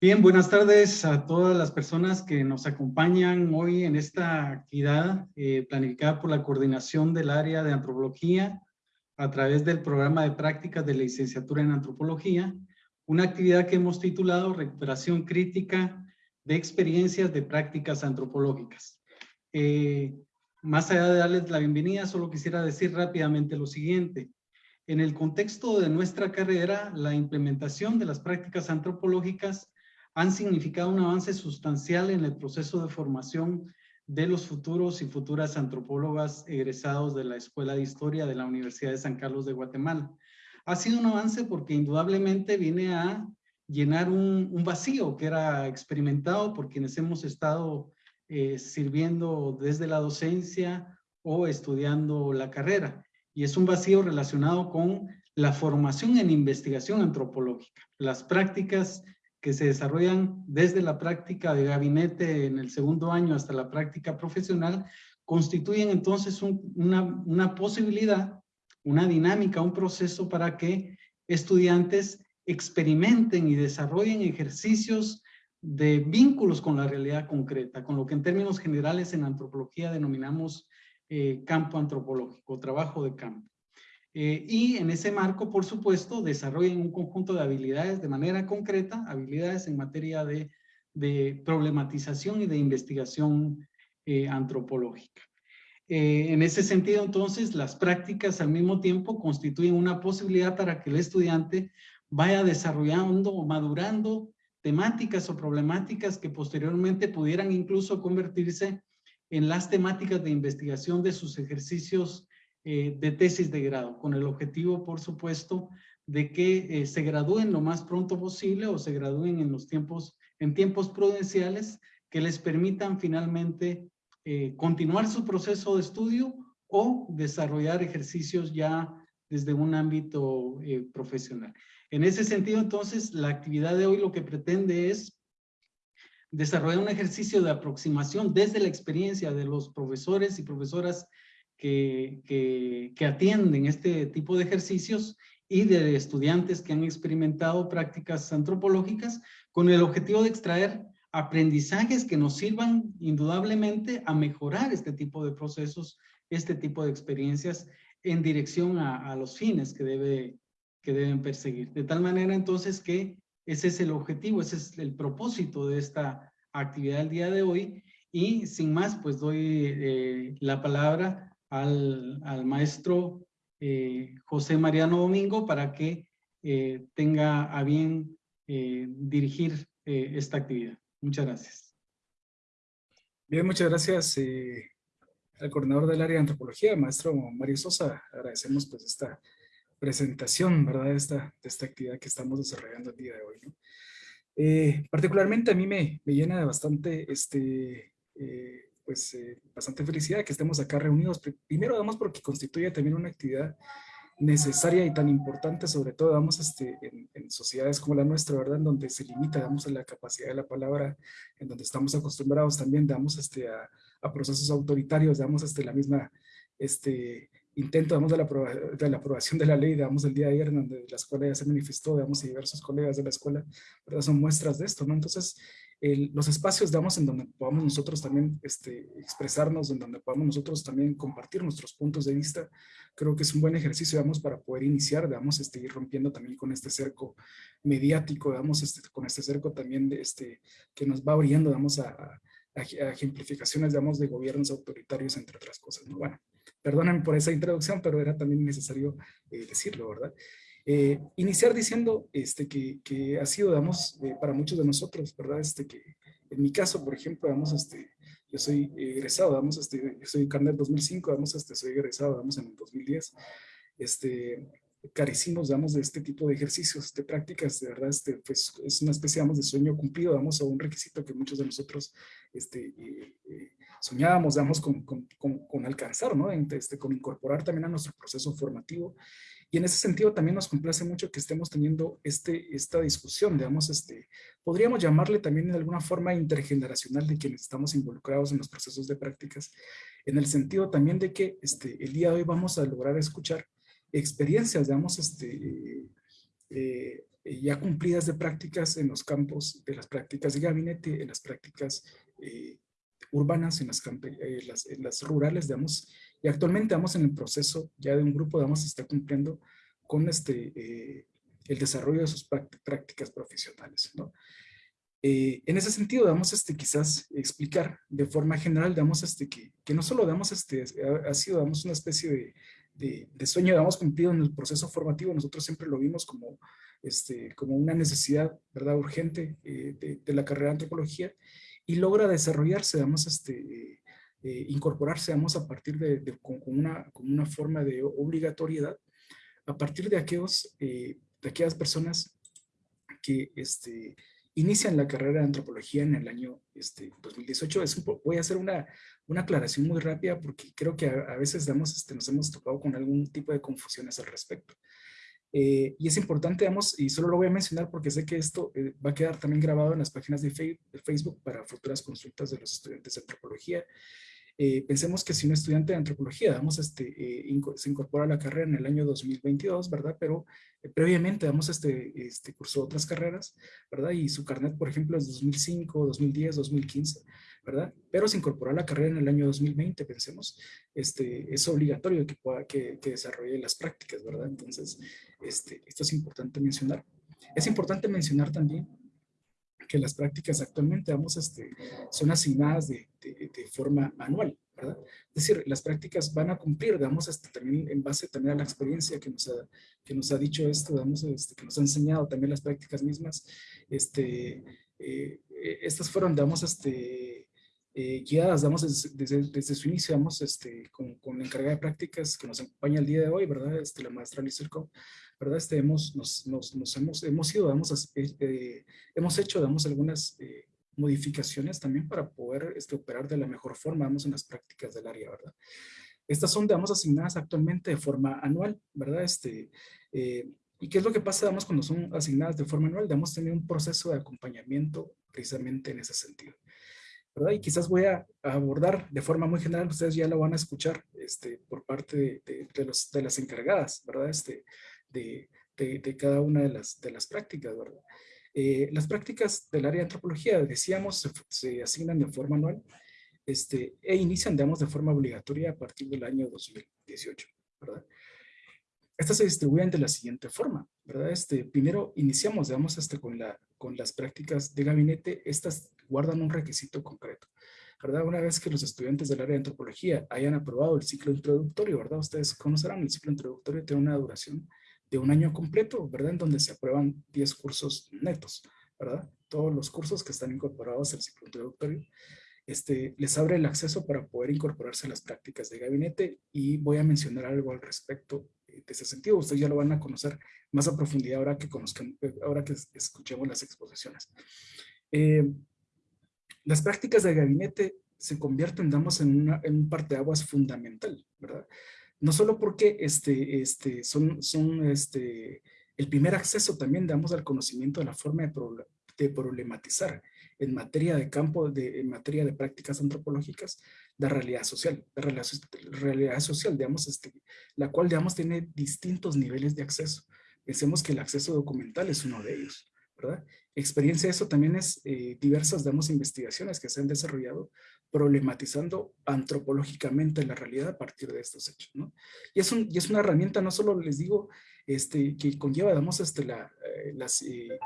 Bien, buenas tardes a todas las personas que nos acompañan hoy en esta actividad eh, planificada por la coordinación del área de antropología a través del programa de prácticas de la licenciatura en antropología, una actividad que hemos titulado Recuperación Crítica de Experiencias de Prácticas Antropológicas. Eh, más allá de darles la bienvenida, solo quisiera decir rápidamente lo siguiente. En el contexto de nuestra carrera, la implementación de las prácticas antropológicas han significado un avance sustancial en el proceso de formación de los futuros y futuras antropólogas egresados de la Escuela de Historia de la Universidad de San Carlos de Guatemala. Ha sido un avance porque indudablemente viene a llenar un, vacío que era experimentado por quienes hemos estado eh, sirviendo desde la docencia o estudiando la carrera. Y es un vacío relacionado con la formación en investigación antropológica, las prácticas que se desarrollan desde la práctica de gabinete en el segundo año hasta la práctica profesional, constituyen entonces una, posibilidad, una dinámica, un proceso para que estudiantes experimenten y desarrollen ejercicios de vínculos con la realidad concreta, con lo que en términos generales en antropología denominamos eh, campo antropológico, trabajo de campo. Eh, y en ese marco, por supuesto, desarrollen un conjunto de habilidades de manera concreta, habilidades en materia de, problematización y de investigación eh, antropológica. Eh, en ese sentido, entonces, las prácticas al mismo tiempo constituyen una posibilidad para que el estudiante vaya desarrollando o madurando temáticas o problemáticas que posteriormente pudieran incluso convertirse en las temáticas de investigación de sus ejercicios eh, de tesis de grado, con el objetivo, por supuesto, de que eh, se gradúen lo más pronto posible o se gradúen en los tiempos, en tiempos prudenciales que les permitan finalmente eh, continuar su proceso de estudio o desarrollar ejercicios ya desde un ámbito profesional. En ese sentido, entonces, la actividad de hoy lo que pretende es desarrollar un ejercicio de aproximación desde la experiencia de los profesores y profesoras que, atienden este tipo de ejercicios y de estudiantes que han experimentado prácticas antropológicas con el objetivo de extraer aprendizajes que nos sirvan indudablemente a mejorar este tipo de procesos, este tipo de experiencias en dirección a, a los fines que, debe, que deben perseguir. De tal manera entonces que ese es el objetivo, ese es el propósito de esta actividad del día de hoy y sin más pues doy eh, la palabra al, maestro eh, José Mariano Domingo para que eh, tenga a bien eh, dirigir esta actividad. Muchas gracias. Bien, muchas gracias al coordinador del área de antropología, maestro Mario Sosa. Agradecemos pues esta presentación, ¿verdad? Esta, de esta actividad que estamos desarrollando el día de hoy. particularmente a mí me, me llena de bastante este, pues eh, bastante felicidad que estemos acá reunidos. Primero, damos porque constituye también una actividad necesaria y tan importante, sobre todo, damos este, en, sociedades como la nuestra, ¿verdad? En donde se limita, damos la capacidad de la palabra, en donde estamos acostumbrados también, damos este, a, a procesos autoritarios, damos este, la misma este, intento, damos de la, de la aprobación de la ley, damos el día de ayer, donde la escuela ya se manifestó, damos y diversos colegas de la escuela, ¿verdad? Son muestras de esto, ¿no? Entonces, los espacios, digamos, en donde podamos nosotros también este, expresarnos, en donde podamos nosotros también compartir nuestros puntos de vista, creo que es un buen ejercicio, digamos, para poder iniciar, digamos, este, ir rompiendo también con este cerco mediático, digamos, este, con este cerco también de este, que nos va abriendo, digamos, a, a, ejemplificaciones, digamos, de gobiernos autoritarios, entre otras cosas, ¿no? Bueno, perdonen por esa introducción, pero era también necesario eh, decirlo, ¿verdad? Eh, iniciar diciendo este, que, que ha sido, digamos, eh, para muchos de nosotros, ¿verdad? Este, que en mi caso, por ejemplo, digamos, este, yo soy egresado, digamos, este, yo soy carnet 2005, digamos, este, soy egresado, digamos, en el 2010, este, carecimos, digamos, de este tipo de ejercicios, de prácticas, de verdad, este, pues es una especie, digamos, de sueño cumplido, digamos, o un requisito que muchos de nosotros este, eh, soñábamos, digamos, con, con, con, alcanzar, ¿no? Este, con incorporar también a nuestro proceso formativo y en ese sentido también nos complace mucho que estemos teniendo este, esta discusión, digamos, este, podríamos llamarle también de alguna forma intergeneracional de quienes estamos involucrados en los procesos de prácticas, en el sentido también de que este, el día de hoy vamos a lograr escuchar experiencias, digamos, este, eh, eh, ya cumplidas de prácticas en los campos de las prácticas de gabinete, en las prácticas urbanas, en las, en las, rurales, digamos, y actualmente vamos en el proceso ya de un grupo, digamos, está cumpliendo con este, el desarrollo de sus prácticas profesionales. Eh, en ese sentido, damos este, quizás explicar de forma general, damos este, que, que no solo damos este, ha, sido damos una especie de, de, sueño, damos cumplido en el proceso formativo, nosotros siempre lo vimos como, este, como una necesidad, ¿verdad?, urgente eh, de, la carrera de antropología y logra desarrollarse, damos este, eh, incorporarse, damos a partir de, con, una, con una forma de obligatoriedad, a partir de aquellos, de aquellas personas que, este, inician la carrera de antropología en el año este, 2018. Es voy a hacer una, una aclaración muy rápida porque creo que a, veces damos, este, nos hemos tocado con algún tipo de confusiones al respecto. Eh, y es importante, digamos, y solo lo voy a mencionar porque sé que esto eh, va a quedar también grabado en las páginas de, de, Facebook para futuras consultas de los estudiantes de antropología. Eh, pensemos que si un estudiante de antropología, vamos, este, eh, se incorpora a la carrera en el año 2022, ¿verdad? Pero eh, previamente, damos este, este, cursó otras carreras, ¿verdad? Y su carnet, por ejemplo, es 2005, 2010, 2015, ¿verdad? Pero se incorporó a la carrera en el año 2020, pensemos, este, es obligatorio que, pueda, que, que desarrolle las prácticas, ¿verdad? Entonces, este, esto es importante mencionar. Es importante mencionar también que las prácticas actualmente vamos, este, son asignadas de, de, forma anual, ¿verdad? Es decir, las prácticas van a cumplir, digamos, este, también en base también a la experiencia que nos ha, que nos ha dicho esto, digamos, este, que nos ha enseñado también las prácticas mismas, este, eh, estas fueron, digamos, este, eh, guiadas, digamos, desde, desde, su inicio, digamos, este, con, con, la encargada de prácticas que nos acompaña el día de hoy, ¿verdad? Este, la maestra Licerco, ¿verdad? Este, hemos, nos, nos, nos hemos, hemos ido, damos, eh, eh, hemos hecho, damos algunas eh, modificaciones también para poder este, operar de la mejor forma, vamos, en las prácticas del área, ¿verdad? Estas son, digamos, asignadas actualmente de forma anual, ¿verdad? Este, ¿Y qué es lo que pasa, damos, cuando son asignadas de forma anual? Damos tener un proceso de acompañamiento precisamente en ese sentido. ¿Verdad? Y quizás voy a, abordar de forma muy general, ustedes ya lo van a escuchar este, por parte de, de, los, de las encargadas, ¿verdad? Este, de, de, cada una de las, de las prácticas, ¿verdad? Eh, las prácticas del área de antropología, decíamos, se, asignan de forma anual este, e inician, digamos, de forma obligatoria a partir del año 2018, ¿verdad? Estas se distribuyen de la siguiente forma, ¿verdad? Este, primero iniciamos, digamos, este, con, la, con las prácticas de gabinete, estas guardan un requisito concreto. ¿verdad? Una vez que los estudiantes del área de antropología hayan aprobado el ciclo introductorio, ¿verdad? Ustedes conocerán, el ciclo introductorio tiene una duración de un año completo, ¿verdad? En donde se aprueban 10 cursos netos, ¿verdad? Todos los cursos que están incorporados al ciclo introductorio. Este, les abre el acceso para poder incorporarse a las prácticas de gabinete y voy a mencionar algo al respecto de ese sentido. Ustedes ya lo van a conocer más a profundidad ahora que, conozcan, ahora que escuchemos las exposiciones. Eh, las prácticas de gabinete se convierten, damos, en, una, en un parteaguas fundamental, ¿verdad? no solo porque este, este, son, son este, el primer acceso también damos al conocimiento de la forma de problematizar en materia de campo, de, en materia de prácticas antropológicas, de realidad social, de realidad, social, digamos, este, la cual, digamos, tiene distintos niveles de acceso. Pensemos que el acceso documental es uno de ellos, ¿verdad? Experiencia de eso también es eh, diversas, digamos, investigaciones que se han desarrollado problematizando antropológicamente la realidad a partir de estos hechos, ¿no? Y es, un, y es una herramienta, no solo les digo, este, que conlleva, digamos, este, la, eh, las, eh,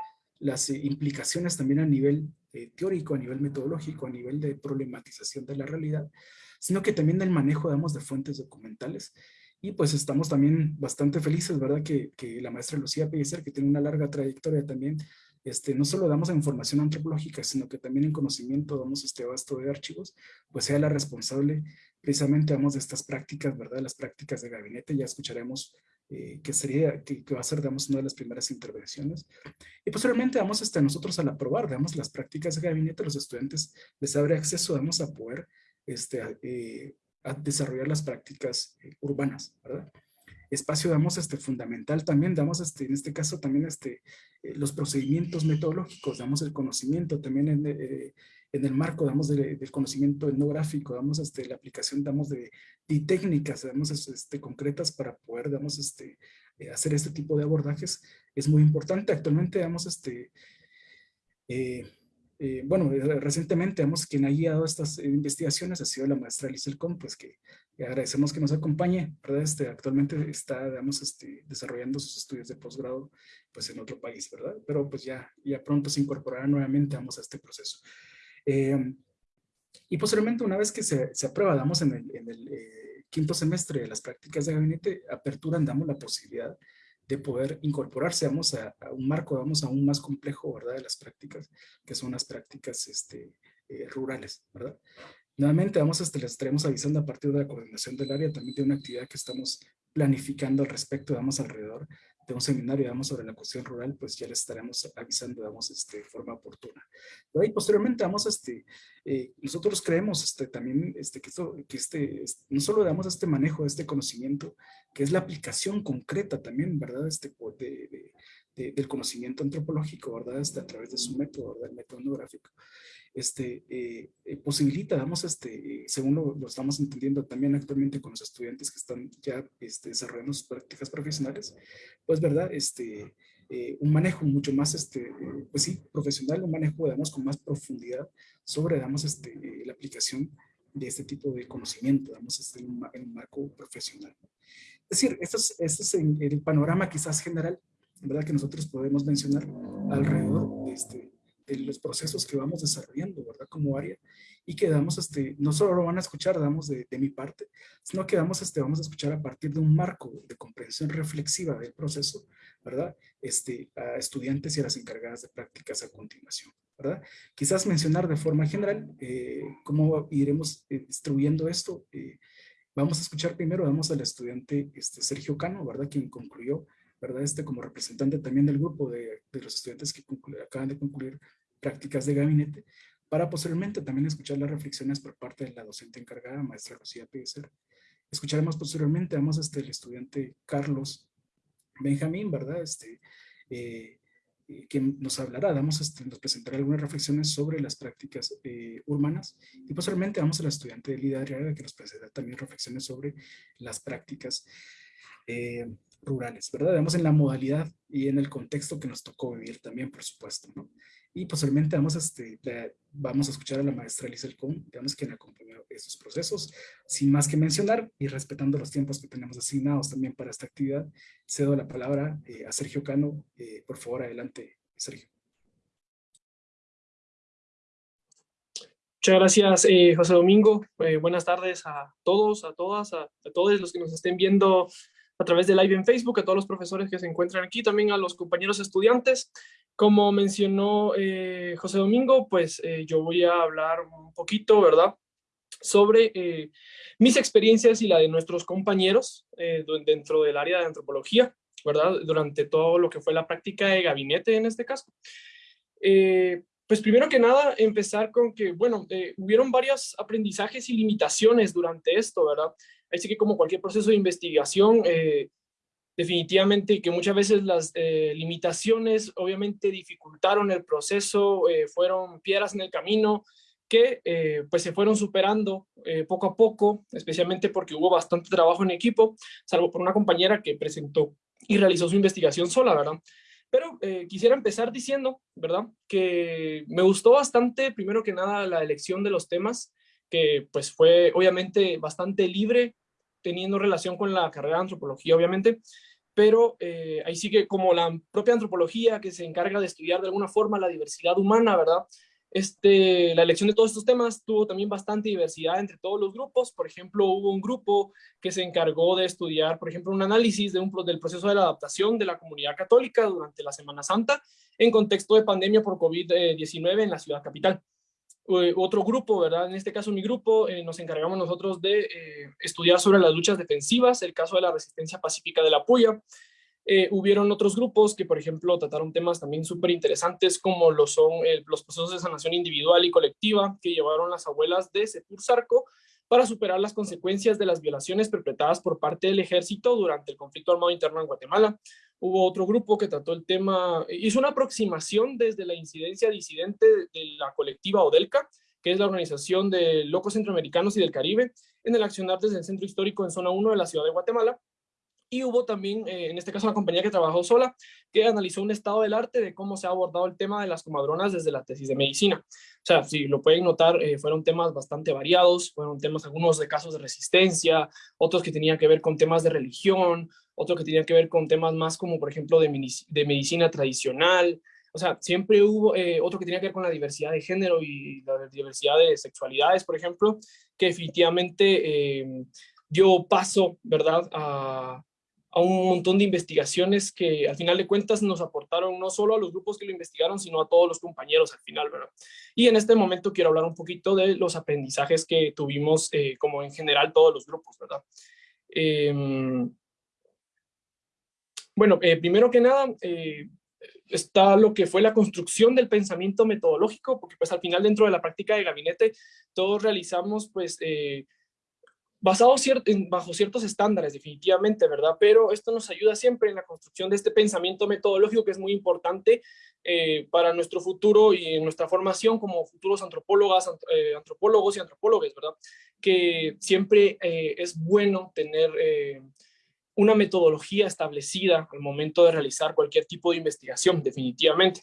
las implicaciones también a nivel eh, teórico, a nivel metodológico, a nivel de problematización de la realidad, sino que también del manejo, digamos, de fuentes documentales. Y pues estamos también bastante felices, ¿verdad? Que, que la maestra Lucía Pellecer, que tiene una larga trayectoria también este, no solo damos información antropológica, sino que también en conocimiento damos este vasto de archivos, pues sea la responsable precisamente damos de estas prácticas, ¿verdad? Las prácticas de gabinete, ya escucharemos eh, que sería, que, va a ser, damos una de las primeras intervenciones. Y posteriormente vamos hasta nosotros al aprobar, damos las prácticas de gabinete, los estudiantes les abre acceso, vamos a poder este, eh, a desarrollar las prácticas eh, urbanas, ¿verdad? espacio damos este fundamental también, damos este, en este caso también este, eh, los procedimientos metodológicos, damos el conocimiento también en, eh, en el marco, damos del conocimiento etnográfico, damos este, la aplicación, damos de, de técnicas, damos este, concretas para poder, damos este, eh, hacer este tipo de abordajes es muy importante. Actualmente, digamos, este, eh, eh, bueno, recientemente, digamos, quien ha guiado estas investigaciones ha sido la maestra Lizelcom, pues que agradecemos que nos acompañe, ¿verdad? Este, actualmente está, digamos, este, desarrollando sus estudios de posgrado, pues en otro país, ¿verdad? Pero pues ya, ya pronto se incorporará nuevamente, vamos, a este proceso. Eh, y posteriormente, una vez que se, se aprueba, damos en el, en el eh, quinto semestre de las prácticas de gabinete, apertura, damos la posibilidad de poder incorporarse, vamos a, un marco, vamos aún más complejo, ¿verdad? De las prácticas, que son las prácticas este, eh, rurales, ¿verdad? Nuevamente, vamos, este, les estaremos avisando a partir de la coordinación del área también de una actividad que estamos planificando al respecto, vamos alrededor de un seminario, digamos, sobre la cuestión rural, pues ya les estaremos avisando, digamos, este, de forma oportuna. Y posteriormente, vamos, este, eh, nosotros creemos este, también este, que, esto, que este, no solo damos este manejo de este conocimiento, que es la aplicación concreta también, ¿verdad? Este, de, de, del conocimiento antropológico, ¿verdad? Este, a través de su método, ¿verdad? El método etnográfico este, eh, eh, posibilita, vamos, este, según lo, estamos entendiendo también actualmente con los estudiantes que están ya este, desarrollando sus prácticas profesionales, pues, ¿verdad? Este, eh, un manejo mucho más, este, pues sí, profesional, un manejo, digamos, con más profundidad sobre, digamos, este, la aplicación de este tipo de conocimiento, digamos, este, en, un, marco profesional. Es decir, esto es, este es el panorama quizás general, ¿verdad? Que nosotros podemos mencionar alrededor de este, de los procesos que vamos desarrollando, ¿verdad? Como área y que damos, este, no solo lo van a escuchar, damos de, mi parte, sino que damos, este, vamos a escuchar a partir de un marco de comprensión reflexiva del proceso, ¿verdad? Este, a estudiantes y a las encargadas de prácticas a continuación, ¿verdad? Quizás mencionar de forma general eh, cómo iremos eh, esto. Eh, vamos a escuchar primero, vamos al estudiante este, Sergio Cano, ¿verdad? Quien concluyó ¿verdad? Este como representante también del grupo de, de los estudiantes que acaban de concluir prácticas de gabinete, para posteriormente también escuchar las reflexiones por parte de la docente encargada, maestra Rocía Pérez. Escucharemos posteriormente, vamos, este, el estudiante Carlos Benjamín, ¿verdad? Este, eh, eh, quien nos hablará, damos, este, nos presentará algunas reflexiones sobre las prácticas eh, urbanas y posteriormente vamos al estudiante Lida Arriaga que nos presentará también reflexiones sobre las prácticas eh, rurales, ¿verdad? Digamos en la modalidad y en el contexto que nos tocó vivir también, por supuesto, ¿no? Y posteriormente vamos a, este, a escuchar a la maestra Lizel Kuhn, digamos, quien acompañó estos procesos. Sin más que mencionar y respetando los tiempos que tenemos asignados también para esta actividad, cedo la palabra eh, a Sergio Cano. Eh, por favor, adelante, Sergio. Muchas gracias, José Domingo. buenas tardes a todos, a todas, a, a todos los que nos estén viendo a través de live en Facebook, a todos los profesores que se encuentran aquí, también a los compañeros estudiantes. Como mencionó eh, José Domingo, pues eh, yo voy a hablar un poquito, ¿verdad? Sobre eh, mis experiencias y la de nuestros compañeros dentro del área de antropología, ¿verdad? Durante todo lo que fue la práctica de gabinete en este caso. pues primero que nada, empezar con que, bueno, hubieron varios aprendizajes y limitaciones durante esto, ¿verdad? Así que como cualquier proceso de investigación, eh, definitivamente que muchas veces las eh, limitaciones obviamente dificultaron el proceso, eh, fueron piedras en el camino que pues se fueron superando poco a poco, especialmente porque hubo bastante trabajo en equipo, salvo por una compañera que presentó y realizó su investigación sola, ¿verdad? Pero quisiera empezar diciendo, ¿verdad? Que me gustó bastante, primero que nada, la elección de los temas, que pues fue obviamente bastante libre teniendo relación con la carrera de antropología, obviamente, pero eh, ahí sigue como la propia antropología que se encarga de estudiar de alguna forma la diversidad humana, ¿verdad? Este, la elección de todos estos temas tuvo también bastante diversidad entre todos los grupos. Por ejemplo, hubo un grupo que se encargó de estudiar, por ejemplo, un análisis de un, del proceso de la adaptación de la comunidad católica durante la Semana Santa en contexto de pandemia por COVID-19 en la ciudad capital. Eh, otro grupo, ¿verdad? En este caso mi grupo, eh, nos encargamos nosotros de eh, estudiar sobre las luchas defensivas, el caso de la resistencia pacífica de la Puya. hubieron otros grupos que, por ejemplo, trataron temas también súper interesantes como lo son los procesos de sanación individual y colectiva que llevaron las abuelas de Sepur Sarco para superar las consecuencias de las violaciones perpetradas por parte del ejército durante el conflicto armado interno en Guatemala. Hubo otro grupo que trató el tema, hizo una aproximación desde la incidencia disidente de la colectiva ODELCA, que es la Organización de Locos Centroamericanos y del Caribe, en el accionar desde el Centro Histórico en Zona 1 de la Ciudad de Guatemala. Y hubo también, eh, en este caso, una compañía que trabajó sola, que analizó un estado del arte de cómo se ha abordado el tema de las comadronas desde la tesis de medicina. O sea, si lo pueden notar, eh, fueron temas bastante variados, fueron temas, algunos de casos de resistencia, otros que tenían que ver con temas de religión, otros que tenían que ver con temas más como, por ejemplo, de, de medicina tradicional, o sea, siempre hubo eh, otro que tenía que ver con la diversidad de género y la diversidad de sexualidades, por ejemplo, que definitivamente dio paso, ¿verdad?, a, a un montón de investigaciones que al final de cuentas nos aportaron no solo a los grupos que lo investigaron, sino a todos los compañeros al final, ¿verdad? Y en este momento quiero hablar un poquito de los aprendizajes que tuvimos eh, como en general todos los grupos, ¿verdad? Em, bueno, eh, primero que nada, eh, está lo que fue la construcción del pensamiento metodológico, porque pues al final dentro de la práctica de gabinete todos realizamos pues basado bajo ciertos estándares, definitivamente, ¿verdad? Pero esto nos ayuda siempre en la construcción de este pensamiento metodológico que es muy importante eh, para nuestro futuro y en nuestra formación como futuros antropólogas, eh, antropólogos y antropólogos, ¿verdad? Que siempre eh, es bueno tener una metodología establecida al momento de realizar cualquier tipo de investigación, definitivamente.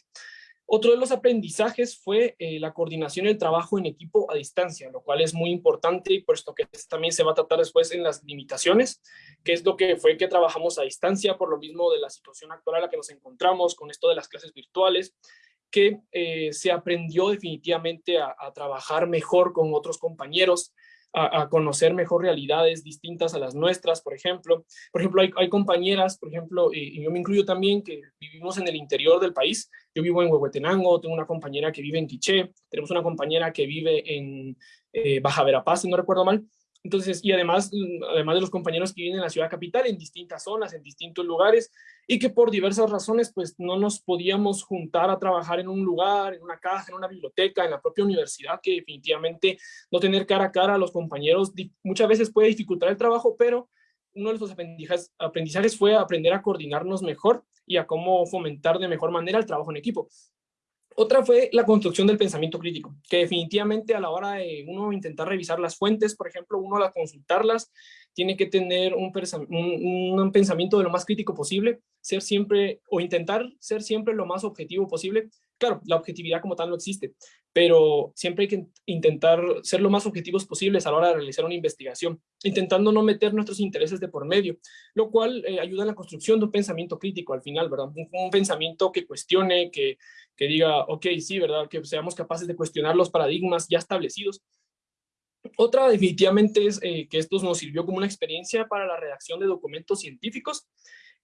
Otro de los aprendizajes fue eh, la coordinación y el trabajo en equipo a distancia, lo cual es muy importante y puesto que también se va a tratar después en las limitaciones, que es lo que fue que trabajamos a distancia por lo mismo de la situación actual a la que nos encontramos con esto de las clases virtuales, que eh, se aprendió definitivamente a, a trabajar mejor con otros compañeros, a, conocer mejor realidades distintas a las nuestras, por ejemplo. Por ejemplo, hay, compañeras, por ejemplo, y, yo me incluyo también, que vivimos en el interior del país. Yo vivo en Huehuetenango, tengo una compañera que vive en Quiché, tenemos una compañera que vive en eh, Baja Verapaz, si no recuerdo mal. Entonces, y además, además de los compañeros que viven en la ciudad capital, en distintas zonas, en distintos lugares, y que por diversas razones, pues no nos podíamos juntar a trabajar en un lugar, en una casa, en una biblioteca, en la propia universidad, que definitivamente no tener cara a cara a los compañeros muchas veces puede dificultar el trabajo, pero uno de los aprendizajes, aprendizajes fue aprender a coordinarnos mejor y a cómo fomentar de mejor manera el trabajo en equipo. Otra fue la construcción del pensamiento crítico, que definitivamente a la hora de uno intentar revisar las fuentes, por ejemplo, uno al consultarlas, tiene que tener un, un, pensamiento de lo más crítico posible, ser siempre, o intentar ser siempre lo más objetivo posible. Claro, la objetividad como tal no existe, pero siempre hay que intentar ser lo más objetivos posibles a la hora de realizar una investigación, intentando no meter nuestros intereses de por medio, lo cual eh, ayuda en la construcción de un pensamiento crítico al final, ¿verdad? Un, pensamiento que cuestione, que, que diga, ok, sí, ¿verdad? Que seamos capaces de cuestionar los paradigmas ya establecidos otra definitivamente es eh, que esto nos sirvió como una experiencia para la redacción de documentos científicos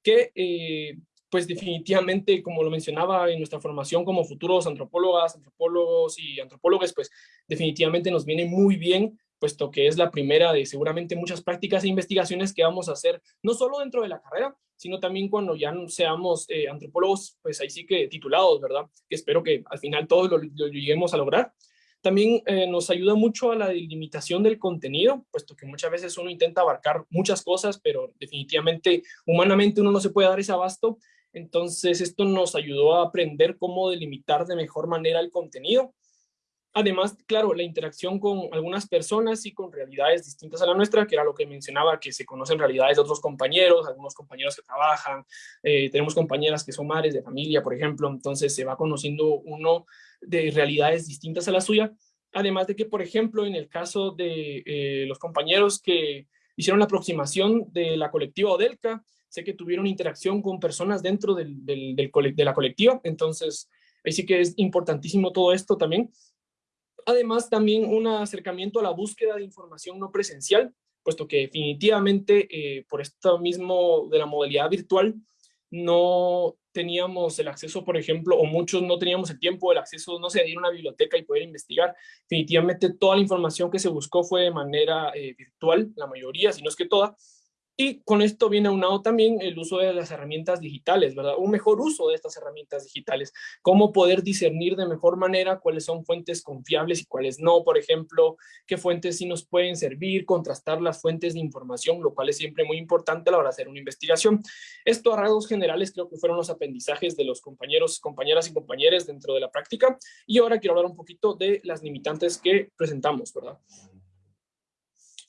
que eh, pues definitivamente, como lo mencionaba en nuestra formación como futuros antropólogas, antropólogos y antropólogos, pues definitivamente nos viene muy bien, puesto que es la primera de seguramente muchas prácticas e investigaciones que vamos a hacer, no solo dentro de la carrera, sino también cuando ya seamos eh, antropólogos, pues ahí sí que titulados, ¿verdad? Que espero que al final todos lo lleguemos a lograr. También eh, nos ayuda mucho a la delimitación del contenido, puesto que muchas veces uno intenta abarcar muchas cosas, pero definitivamente humanamente uno no se puede dar ese abasto. Entonces esto nos ayudó a aprender cómo delimitar de mejor manera el contenido. Además, claro, la interacción con algunas personas y con realidades distintas a la nuestra, que era lo que mencionaba, que se conocen realidades de otros compañeros, algunos compañeros que trabajan, eh, tenemos compañeras que son madres de familia, por ejemplo, entonces se va conociendo uno de realidades distintas a la suya. Además de que, por ejemplo, en el caso de eh, los compañeros que hicieron la aproximación de la colectiva Odelca, sé que tuvieron interacción con personas dentro de la colectiva, entonces ahí sí que es importantísimo todo esto también. Además, también un acercamiento a la búsqueda de información no presencial, puesto que definitivamente eh, por esto mismo de la modalidad virtual, no teníamos el acceso, por ejemplo, o muchos no teníamos el tiempo, el acceso, no sé, a ir a una biblioteca y poder investigar. Definitivamente toda la información que se buscó fue de manera eh, virtual, la mayoría, si no es que toda, y con esto viene aunado también el uso de las herramientas digitales, ¿verdad? Un mejor uso de estas herramientas digitales. Cómo poder discernir de mejor manera cuáles son fuentes confiables y cuáles no, por ejemplo, qué fuentes sí nos pueden servir, contrastar las fuentes de información, lo cual es siempre muy importante a la hora de hacer una investigación. Esto a rasgos generales creo que fueron los aprendizajes de los compañeros, compañeras y compañeros dentro de la práctica. Y ahora quiero hablar un poquito de las limitantes que presentamos, ¿verdad?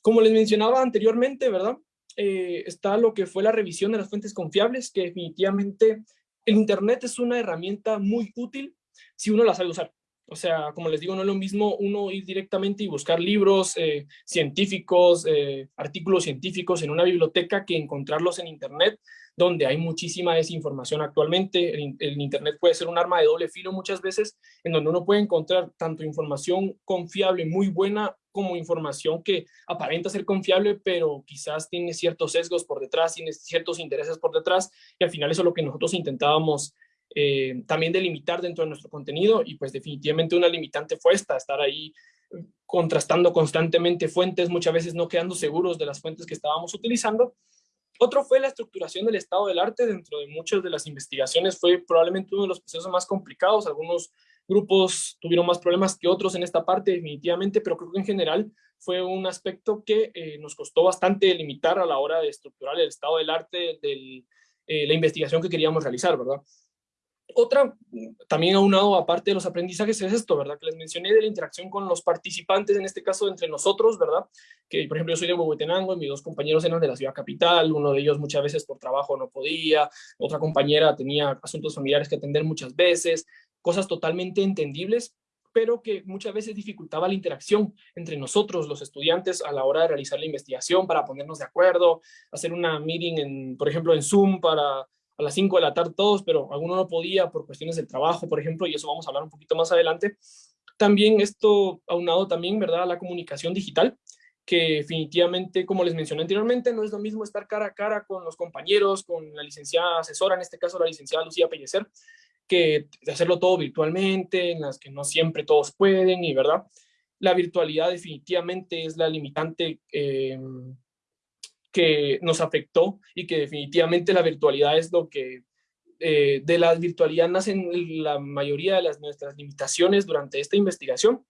Como les mencionaba anteriormente, ¿verdad? Eh, está lo que fue la revisión de las fuentes confiables, que definitivamente el Internet es una herramienta muy útil si uno la sabe usar. O sea, como les digo, no es lo mismo uno ir directamente y buscar libros eh, científicos, eh, artículos científicos en una biblioteca que encontrarlos en Internet, donde hay muchísima desinformación actualmente. El, Internet puede ser un arma de doble filo muchas veces, en donde uno puede encontrar tanto información confiable, muy buena, como información que aparenta ser confiable, pero quizás tiene ciertos sesgos por detrás, tiene ciertos intereses por detrás, y al final eso es lo que nosotros intentábamos eh, también delimitar dentro de nuestro contenido y pues definitivamente una limitante fue esta, estar ahí eh, contrastando constantemente fuentes, muchas veces no quedando seguros de las fuentes que estábamos utilizando. Otro fue la estructuración del estado del arte dentro de muchas de las investigaciones, fue probablemente uno de los procesos más complicados, algunos grupos tuvieron más problemas que otros en esta parte definitivamente, pero creo que en general fue un aspecto que eh, nos costó bastante limitar a la hora de estructurar el estado del arte de la investigación que queríamos realizar, ¿verdad? Otra, también aunado aparte de los aprendizajes, es esto, ¿verdad? Que les mencioné de la interacción con los participantes, en este caso entre nosotros, ¿verdad? Que, por ejemplo, yo soy de Huehuetenango y mis dos compañeros eran de la ciudad capital, uno de ellos muchas veces por trabajo no podía, otra compañera tenía asuntos familiares que atender muchas veces, cosas totalmente entendibles, pero que muchas veces dificultaba la interacción entre nosotros, los estudiantes, a la hora de realizar la investigación, para ponernos de acuerdo, hacer una meeting, en, por ejemplo, en Zoom, para a las 5 de la tarde todos, pero alguno no podía por cuestiones del trabajo, por ejemplo, y eso vamos a hablar un poquito más adelante. También esto aunado también, ¿verdad?, a la comunicación digital, que definitivamente, como les mencioné anteriormente, no es lo mismo estar cara a cara con los compañeros, con la licenciada asesora, en este caso la licenciada Lucía Pellecer, que hacerlo todo virtualmente, en las que no siempre todos pueden, y verdad, la virtualidad definitivamente es la limitante eh, que nos afectó y que definitivamente la virtualidad es lo que eh, de la virtualidad nacen la mayoría de las nuestras limitaciones durante esta investigación,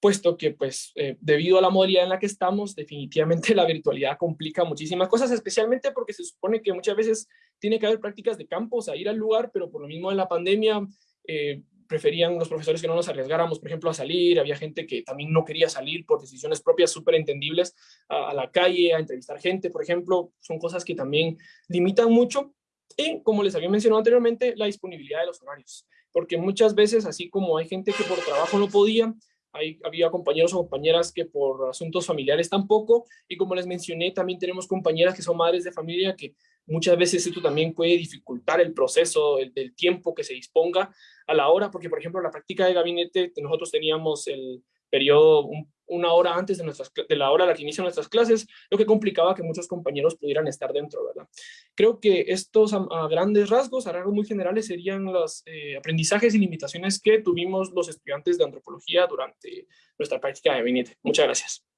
puesto que pues eh, debido a la modalidad en la que estamos, definitivamente la virtualidad complica muchísimas cosas, especialmente porque se supone que muchas veces tiene que haber prácticas de campo, o sea, ir al lugar, pero por lo mismo de la pandemia, eh, preferían los profesores que no nos arriesgáramos, por ejemplo, a salir, había gente que también no quería salir por decisiones propias súper entendibles a, la calle, a entrevistar gente, por ejemplo, son cosas que también limitan mucho. Y, como les había mencionado anteriormente, la disponibilidad de los horarios, porque muchas veces, así como hay gente que por trabajo no podía, había compañeros o compañeras que por asuntos familiares tampoco, y como les mencioné, también tenemos compañeras que son madres de familia que Muchas veces esto también puede dificultar el proceso del tiempo que se disponga a la hora, porque por ejemplo la práctica de gabinete, nosotros teníamos el periodo una hora antes de, nuestras, de la hora a la que inician nuestras clases, lo que complicaba que muchos compañeros pudieran estar dentro, ¿verdad? Creo que estos a, grandes rasgos, a rasgos muy generales, serían los eh, aprendizajes y limitaciones que tuvimos los estudiantes de antropología durante nuestra práctica de gabinete. Muchas gracias.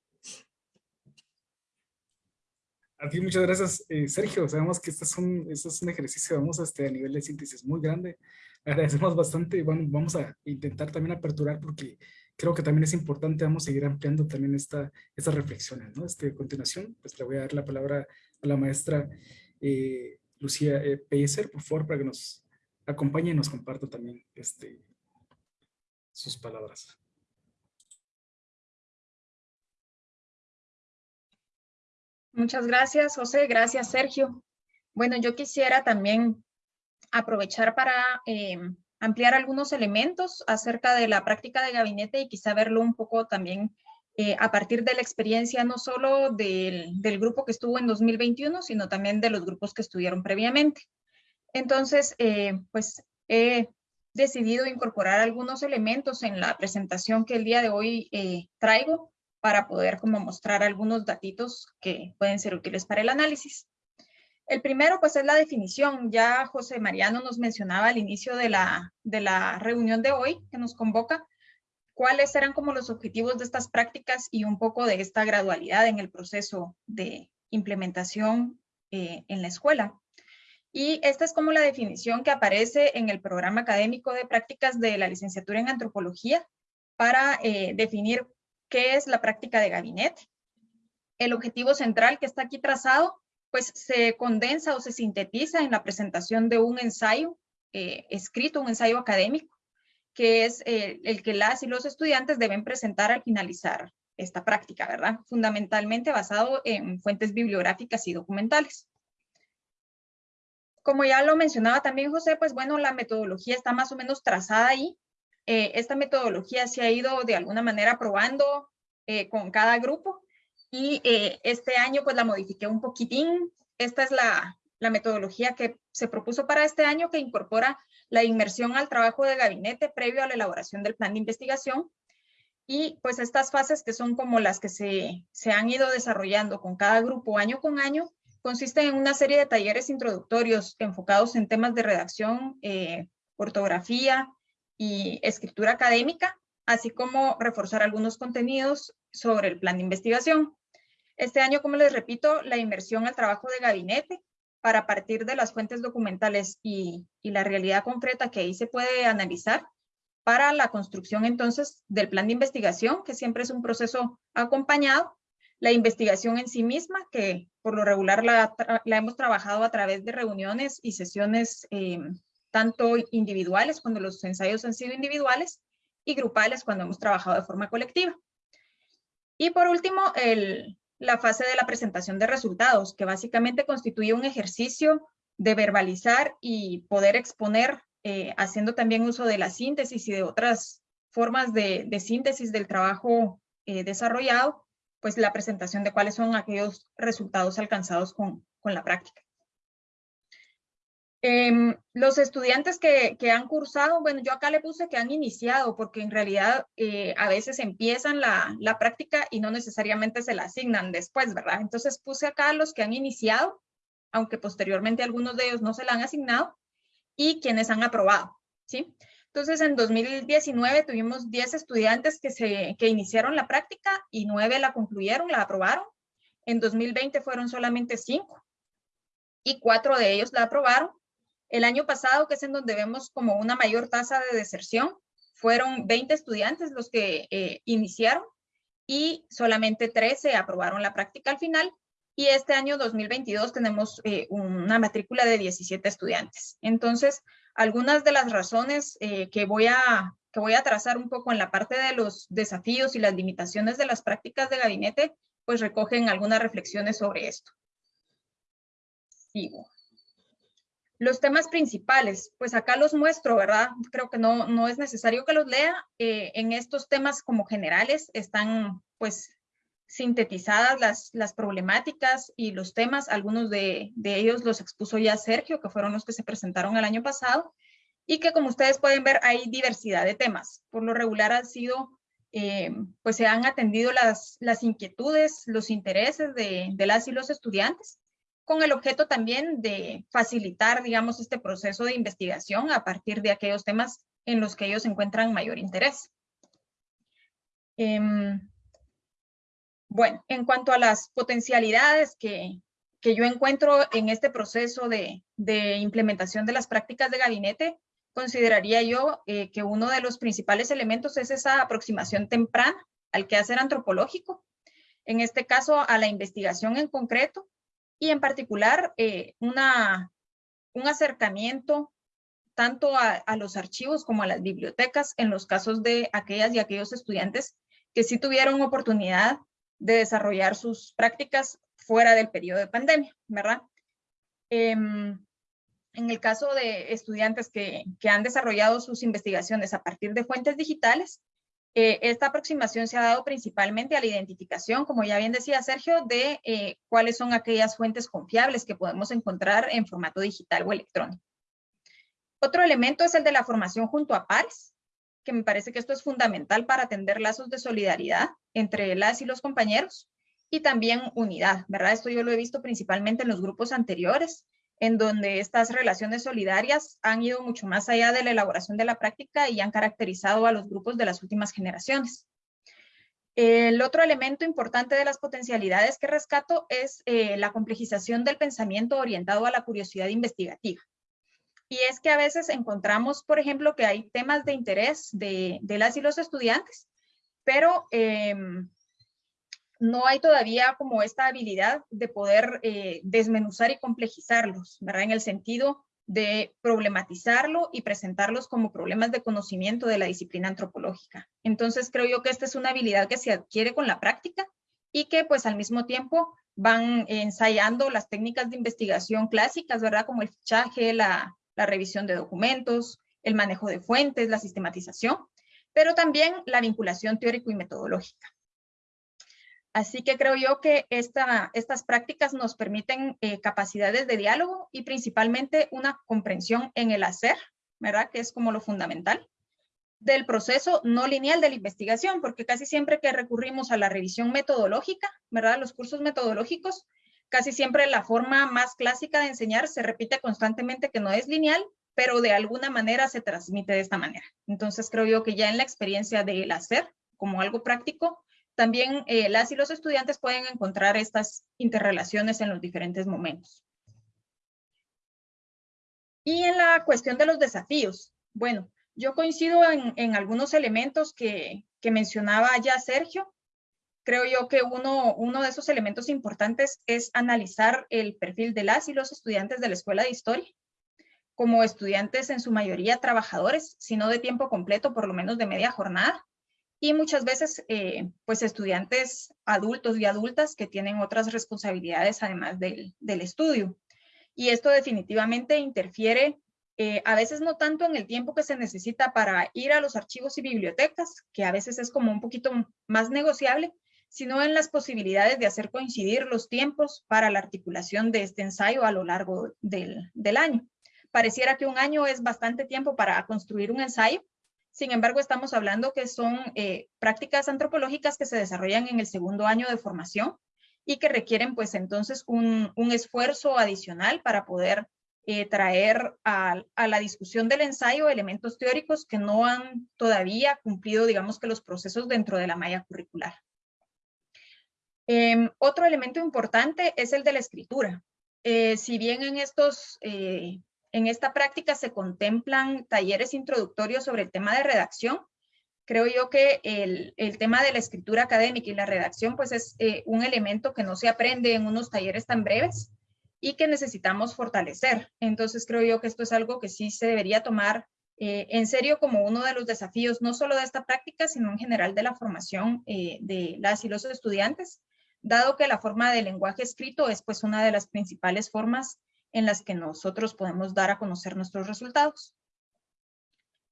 A muchas gracias, eh, Sergio. Sabemos que este es un, este es un ejercicio, vamos, este, a nivel de síntesis muy grande. Agradecemos bastante bueno, vamos a intentar también aperturar porque creo que también es importante, vamos a seguir ampliando también esta, estas reflexiones. ¿no? Este, a continuación, pues le voy a dar la palabra a la maestra eh, Lucía eh, por favor, para que nos acompañe y nos comparta también este, sus palabras. Muchas gracias, José. Gracias, Sergio. Bueno, yo quisiera también aprovechar para eh, ampliar algunos elementos acerca de la práctica de gabinete y quizá verlo un poco también eh, a partir de la experiencia no solo del, grupo que estuvo en 2021, sino también de los grupos que estuvieron previamente. Entonces, eh, pues he decidido incorporar algunos elementos en la presentación que el día de hoy traigo para poder como mostrar algunos datitos que pueden ser útiles para el análisis. El primero pues es la definición. Ya José Mariano nos mencionaba al inicio de la, de la reunión de hoy que nos convoca cuáles eran como los objetivos de estas prácticas y un poco de esta gradualidad en el proceso de implementación eh, en la escuela. Y esta es como la definición que aparece en el programa académico de prácticas de la licenciatura en antropología para eh, definir qué es la práctica de gabinete. El objetivo central que está aquí trazado, pues se condensa o se sintetiza en la presentación de un ensayo eh, escrito, un ensayo académico, que es eh, el que las y los estudiantes deben presentar al finalizar esta práctica, ¿verdad? Fundamentalmente basado en fuentes bibliográficas y documentales. Como ya lo mencionaba también José, pues bueno, la metodología está más o menos trazada ahí. Eh, esta metodología se ha ido de alguna manera probando eh, con cada grupo y eh, este año pues la modifiqué un poquitín. Esta es la, la metodología que se propuso para este año que incorpora la inmersión al trabajo de gabinete previo a la elaboración del plan de investigación. Y pues estas fases que son como las que se, se han ido desarrollando con cada grupo año con año, consisten en una serie de talleres introductorios enfocados en temas de redacción, ortografía y escritura académica, así como reforzar algunos contenidos sobre el plan de investigación. Este año, como les repito, la inmersión al trabajo de gabinete para partir de las fuentes documentales y, la realidad concreta que ahí se puede analizar para la construcción entonces del plan de investigación, que siempre es un proceso acompañado, la investigación en sí misma, que por lo regular la, hemos trabajado a través de reuniones y sesiones eh, tanto individuales, cuando los ensayos han sido individuales, y grupales, cuando hemos trabajado de forma colectiva. Y por último, la fase de la presentación de resultados, que básicamente constituye un ejercicio de verbalizar y poder exponer, eh, haciendo también uso de la síntesis y de otras formas de, síntesis del trabajo eh, desarrollado, pues la presentación de cuáles son aquellos resultados alcanzados con la práctica. Em, los estudiantes que, han cursado, bueno, yo acá le puse que han iniciado, porque en realidad eh, a veces empiezan la, práctica y no necesariamente se la asignan después, ¿verdad? Entonces puse acá los que han iniciado, aunque posteriormente algunos de ellos no se la han asignado, y quienes han aprobado, ¿sí? Entonces en 2019 tuvimos 10 estudiantes que, se, que iniciaron la práctica y 9 la concluyeron, la aprobaron. En 2020 fueron solamente 5 y 4 de ellos la aprobaron el año pasado, que es en donde vemos como una mayor tasa de deserción, fueron 20 estudiantes los que eh, iniciaron y solamente 13 aprobaron la práctica al final. Y este año 2022 tenemos eh, una matrícula de 17 estudiantes. Entonces, algunas de las razones eh, que, voy a, que voy a trazar un poco en la parte de los desafíos y las limitaciones de las prácticas de gabinete, pues recogen algunas reflexiones sobre esto. Sigo. Los temas principales, pues acá los muestro, ¿verdad? Creo que no, no es necesario que los lea. Eh, en estos temas como generales están pues sintetizadas las, las problemáticas y los temas. Algunos de, ellos los expuso ya Sergio, que fueron los que se presentaron el año pasado. Y que como ustedes pueden ver hay diversidad de temas. Por lo regular han sido, eh, pues se han atendido las, las inquietudes, los intereses de, de las y los estudiantes con el objeto también de facilitar, digamos, este proceso de investigación a partir de aquellos temas en los que ellos encuentran mayor interés. Em, bueno, en cuanto a las potencialidades que, yo encuentro en este proceso de, implementación de las prácticas de gabinete, consideraría yo eh, que uno de los principales elementos es esa aproximación temprana al quehacer antropológico, en este caso a la investigación en concreto, y en particular eh, una, un acercamiento tanto a, a, los archivos como a las bibliotecas en los casos de aquellas y aquellos estudiantes que sí tuvieron oportunidad de desarrollar sus prácticas fuera del periodo de pandemia, ¿verdad? Em, en el caso de estudiantes que, que han desarrollado sus investigaciones a partir de fuentes digitales, eh, esta aproximación se ha dado principalmente a la identificación, como ya bien decía Sergio, de eh, cuáles son aquellas fuentes confiables que podemos encontrar en formato digital o electrónico. Otro elemento es el de la formación junto a pares, que me parece que esto es fundamental para atender lazos de solidaridad entre las y los compañeros y también unidad, ¿verdad? Esto yo lo he visto principalmente en los grupos anteriores, en donde estas relaciones solidarias han ido mucho más allá de la elaboración de la práctica y han caracterizado a los grupos de las últimas generaciones. El otro elemento importante de las potencialidades que rescato es eh, la complejización del pensamiento orientado a la curiosidad investigativa. Y es que a veces encontramos, por ejemplo, que hay temas de interés de, las y los estudiantes, pero em, no hay todavía como esta habilidad de poder eh, desmenuzar y complejizarlos, ¿verdad? En el sentido de problematizarlo y presentarlos como problemas de conocimiento de la disciplina antropológica. Entonces creo yo que esta es una habilidad que se adquiere con la práctica y que pues al mismo tiempo van ensayando las técnicas de investigación clásicas, ¿verdad? Como el fichaje, la, la revisión de documentos, el manejo de fuentes, la sistematización, pero también la vinculación teórico y metodológica. Así que creo yo que esta, estas prácticas nos permiten eh, capacidades de diálogo y principalmente una comprensión en el hacer, ¿verdad? Que es como lo fundamental del proceso no lineal de la investigación, porque casi siempre que recurrimos a la revisión metodológica, ¿verdad? Los cursos metodológicos, casi siempre la forma más clásica de enseñar se repite constantemente que no es lineal, pero de alguna manera se transmite de esta manera. Entonces creo yo que ya en la experiencia del hacer, como algo práctico, también eh, las y los estudiantes pueden encontrar estas interrelaciones en los diferentes momentos. Y en la cuestión de los desafíos, bueno, yo coincido en, algunos elementos que, mencionaba ya Sergio. Creo yo que uno, uno de esos elementos importantes es analizar el perfil de las y los estudiantes de la Escuela de Historia como estudiantes en su mayoría trabajadores, sino de tiempo completo, por lo menos de media jornada, y muchas veces eh, pues estudiantes adultos y adultas que tienen otras responsabilidades además del, estudio. Y esto definitivamente interfiere eh, a veces no tanto en el tiempo que se necesita para ir a los archivos y bibliotecas, que a veces es como un poquito más negociable, sino en las posibilidades de hacer coincidir los tiempos para la articulación de este ensayo a lo largo del, del año. Pareciera que un año es bastante tiempo para construir un ensayo, sin embargo, estamos hablando que son eh, prácticas antropológicas que se desarrollan en el segundo año de formación y que requieren pues entonces un, esfuerzo adicional para poder eh, traer a, la discusión del ensayo elementos teóricos que no han todavía cumplido, digamos que los procesos dentro de la malla curricular. Em, otro elemento importante es el de la escritura. Eh, si bien en estos en esta práctica se contemplan talleres introductorios sobre el tema de redacción. Creo yo que el, tema de la escritura académica y la redacción pues es eh, un elemento que no se aprende en unos talleres tan breves y que necesitamos fortalecer. Entonces creo yo que esto es algo que sí se debería tomar eh, en serio como uno de los desafíos, no solo de esta práctica, sino en general de la formación eh, de las y los estudiantes, dado que la forma de lenguaje escrito es pues una de las principales formas en las que nosotros podemos dar a conocer nuestros resultados.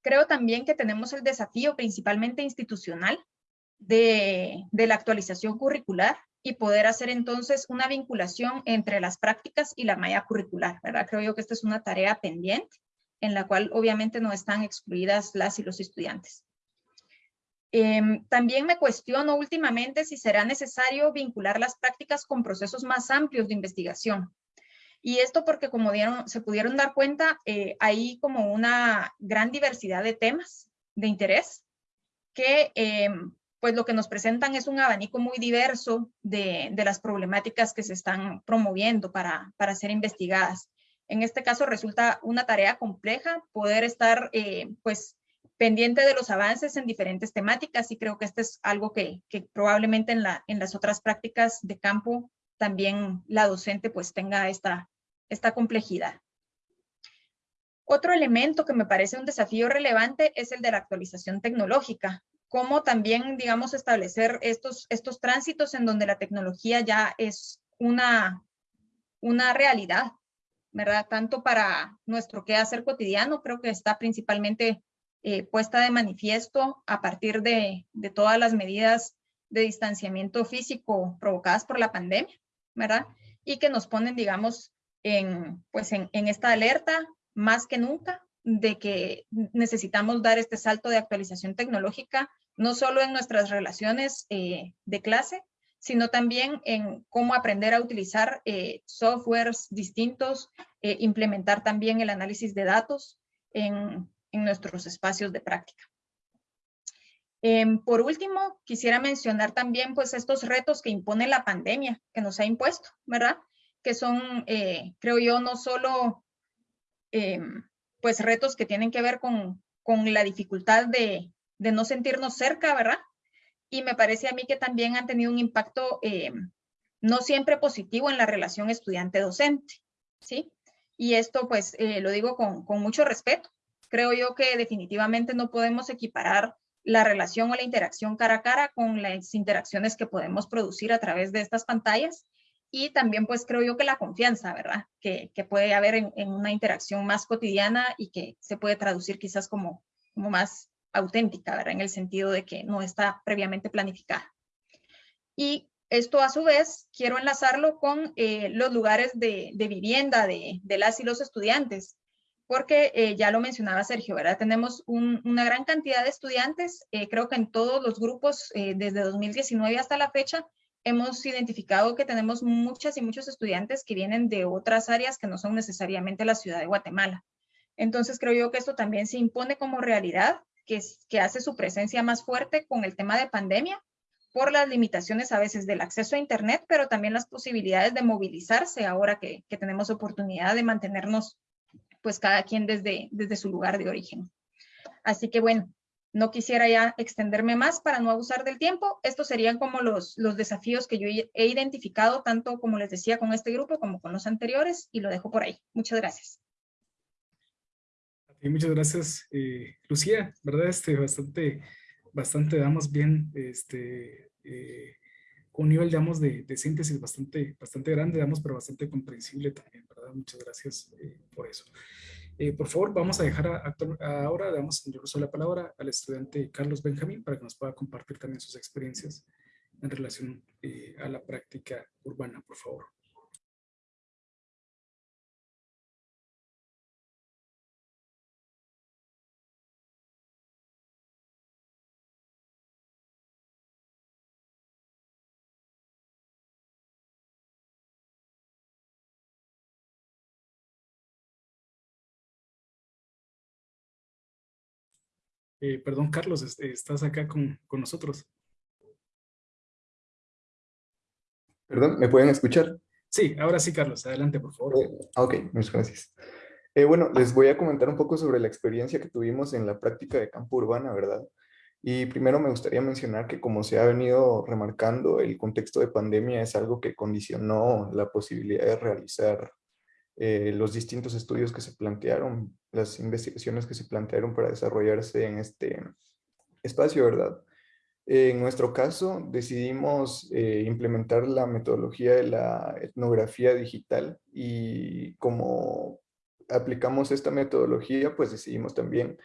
Creo también que tenemos el desafío principalmente institucional de, la actualización curricular y poder hacer entonces una vinculación entre las prácticas y la malla curricular, ¿verdad? Creo yo que esta es una tarea pendiente en la cual obviamente no están excluidas las y los estudiantes. Em, también me cuestiono últimamente si será necesario vincular las prácticas con procesos más amplios de investigación. Y esto porque como dieron, se pudieron dar cuenta, eh, hay como una gran diversidad de temas de interés que eh, pues lo que nos presentan es un abanico muy diverso de, de las problemáticas que se están promoviendo para, para, ser investigadas. En este caso resulta una tarea compleja poder estar eh, pues pendiente de los avances en diferentes temáticas y creo que esto es algo que, que probablemente en, la, en las otras prácticas de campo también la docente pues tenga esta, esta complejidad. Otro elemento que me parece un desafío relevante es el de la actualización tecnológica, cómo también, digamos, establecer estos, estos tránsitos en donde la tecnología ya es una, una realidad, ¿verdad? Tanto para nuestro quehacer cotidiano, creo que está principalmente eh, puesta de manifiesto a partir de, de todas las medidas de distanciamiento físico provocadas por la pandemia, ¿verdad? Y que nos ponen, digamos, en, pues en, esta alerta más que nunca de que necesitamos dar este salto de actualización tecnológica, no solo en nuestras relaciones eh, de clase, sino también en cómo aprender a utilizar eh, softwares distintos, eh, implementar también el análisis de datos en, en nuestros espacios de práctica. Em, por último, quisiera mencionar también pues estos retos que impone la pandemia que nos ha impuesto, ¿verdad? Que son, eh, creo yo, no solo eh, pues retos que tienen que ver con, con la dificultad de, de, no sentirnos cerca, ¿verdad? Y me parece a mí que también han tenido un impacto eh, no siempre positivo en la relación estudiante-docente, ¿sí? Y esto pues eh, lo digo con, con mucho respeto. Creo yo que definitivamente no podemos equiparar la relación o la interacción cara a cara con las interacciones que podemos producir a través de estas pantallas y también pues creo yo que la confianza, ¿verdad? Que, que puede haber en, en, una interacción más cotidiana y que se puede traducir quizás como, como más auténtica, ¿verdad? En el sentido de que no está previamente planificada. Y esto a su vez quiero enlazarlo con eh, los lugares de, de vivienda de, de, las y los estudiantes, porque eh, ya lo mencionaba Sergio, ¿verdad? Tenemos un, una gran cantidad de estudiantes, eh, creo que en todos los grupos eh, desde 2019 hasta la fecha, hemos identificado que tenemos muchas y muchos estudiantes que vienen de otras áreas que no son necesariamente la ciudad de Guatemala. Entonces creo yo que esto también se impone como realidad, que, hace su presencia más fuerte con el tema de pandemia, por las limitaciones a veces del acceso a Internet, pero también las posibilidades de movilizarse ahora que, que tenemos oportunidad de mantenernos pues cada quien desde, desde su lugar de origen. Así que bueno, no quisiera ya extenderme más para no abusar del tiempo. Estos serían como los, los desafíos que yo he identificado, tanto como les decía con este grupo como con los anteriores, y lo dejo por ahí. Muchas gracias. Y muchas gracias, eh, Lucía, ¿verdad? Este, bastante, bastante damos bien, este, eh, un nivel, digamos, de, de, síntesis bastante, bastante grande, digamos, pero bastante comprensible también, ¿verdad? Muchas gracias eh, por eso. Eh, por favor, vamos a dejar a, ahora, damos yo uso la palabra al estudiante Carlos Benjamín para que nos pueda compartir también sus experiencias en relación eh, a la práctica urbana, por favor. Eh, perdón, Carlos, estás acá con, con, nosotros. Perdón, ¿me pueden escuchar? Sí, ahora sí, Carlos. Adelante, por favor. Eh, ok, muchas gracias. Eh, bueno, les voy a comentar un poco sobre la experiencia que tuvimos en la práctica de campo urbana, ¿verdad? Y primero me gustaría mencionar que como se ha venido remarcando, el contexto de pandemia es algo que condicionó la posibilidad de realizar eh, los distintos estudios que se plantearon, las investigaciones que se plantearon para desarrollarse en este espacio, ¿verdad? En nuestro caso, decidimos eh, implementar la metodología de la etnografía digital y como aplicamos esta metodología, pues decidimos también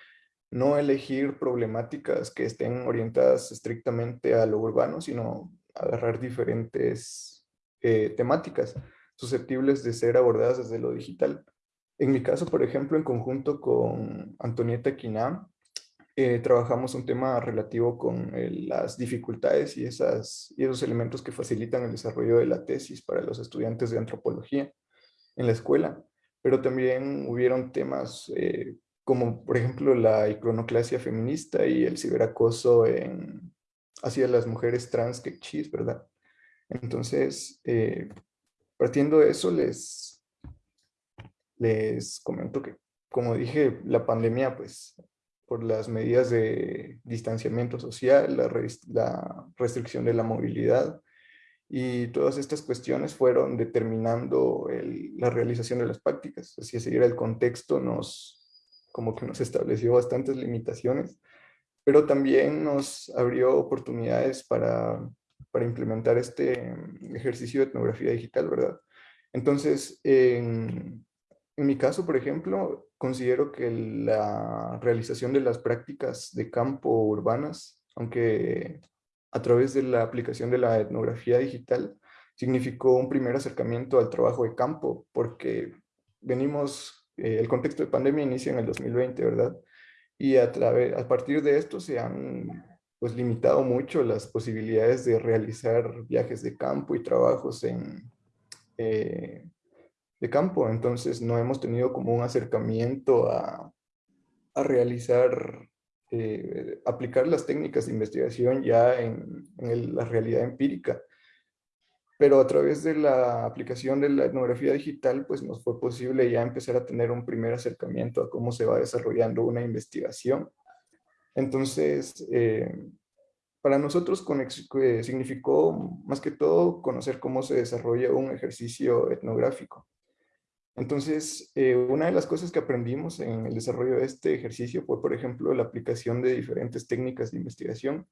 no elegir problemáticas que estén orientadas estrictamente a lo urbano, sino agarrar diferentes eh, temáticas susceptibles de ser abordadas desde lo digital. En mi caso, por ejemplo, en conjunto con Antonieta Quiná, eh, trabajamos un tema relativo con eh, las dificultades y, esas, y esos elementos que facilitan el desarrollo de la tesis para los estudiantes de antropología en la escuela. Pero también hubieron temas eh, como, por ejemplo, la iconoclasia feminista y el ciberacoso hacia las mujeres trans que chis, ¿verdad? Entonces, Partiendo de eso, les, les comento que, como dije, la pandemia, pues, por las medidas de distanciamiento social, la, restricción de la movilidad, y todas estas cuestiones fueron determinando la realización de las prácticas. Así es, seguir el contexto nos, como que nos estableció bastantes limitaciones, pero también nos abrió oportunidades para para implementar este ejercicio de etnografía digital, ¿verdad? Entonces, en, en mi caso, por ejemplo, considero que la realización de las prácticas de campo urbanas, aunque a través de la aplicación de la etnografía digital, significó un primer acercamiento al trabajo de campo, porque venimos, eh, el contexto de pandemia inicia en el 2020, ¿verdad? Y a, a partir de esto se han pues limitado mucho las posibilidades de realizar viajes de campo y trabajos en, eh, de campo. Entonces no hemos tenido como un acercamiento a, a realizar, eh, aplicar las técnicas de investigación ya en, en la realidad empírica. Pero a través de la aplicación de la etnografía digital, pues nos fue posible ya empezar a tener un primer acercamiento a cómo se va desarrollando una investigación entonces, eh, para nosotros eh, significó más que todo conocer cómo se desarrolla un ejercicio etnográfico. Entonces, eh, una de las cosas que aprendimos en el desarrollo de este ejercicio fue, por ejemplo, la aplicación de diferentes técnicas de investigación.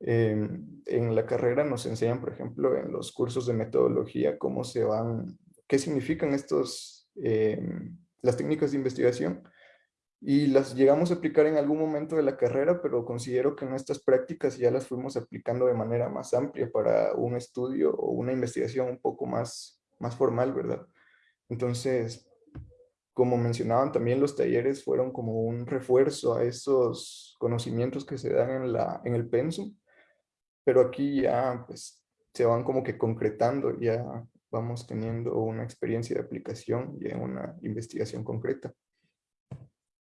Em, en la carrera nos enseñan, por ejemplo, en los cursos de metodología, cómo se van, qué significan estos, em, las técnicas de investigación, y las llegamos a aplicar en algún momento de la carrera, pero considero que en estas prácticas ya las fuimos aplicando de manera más amplia para un estudio o una investigación un poco más, más formal, ¿verdad? Entonces, como mencionaban también los talleres fueron como un refuerzo a esos conocimientos que se dan en, la, en el pensum, pero aquí ya pues se van como que concretando, ya vamos teniendo una experiencia de aplicación y una investigación concreta.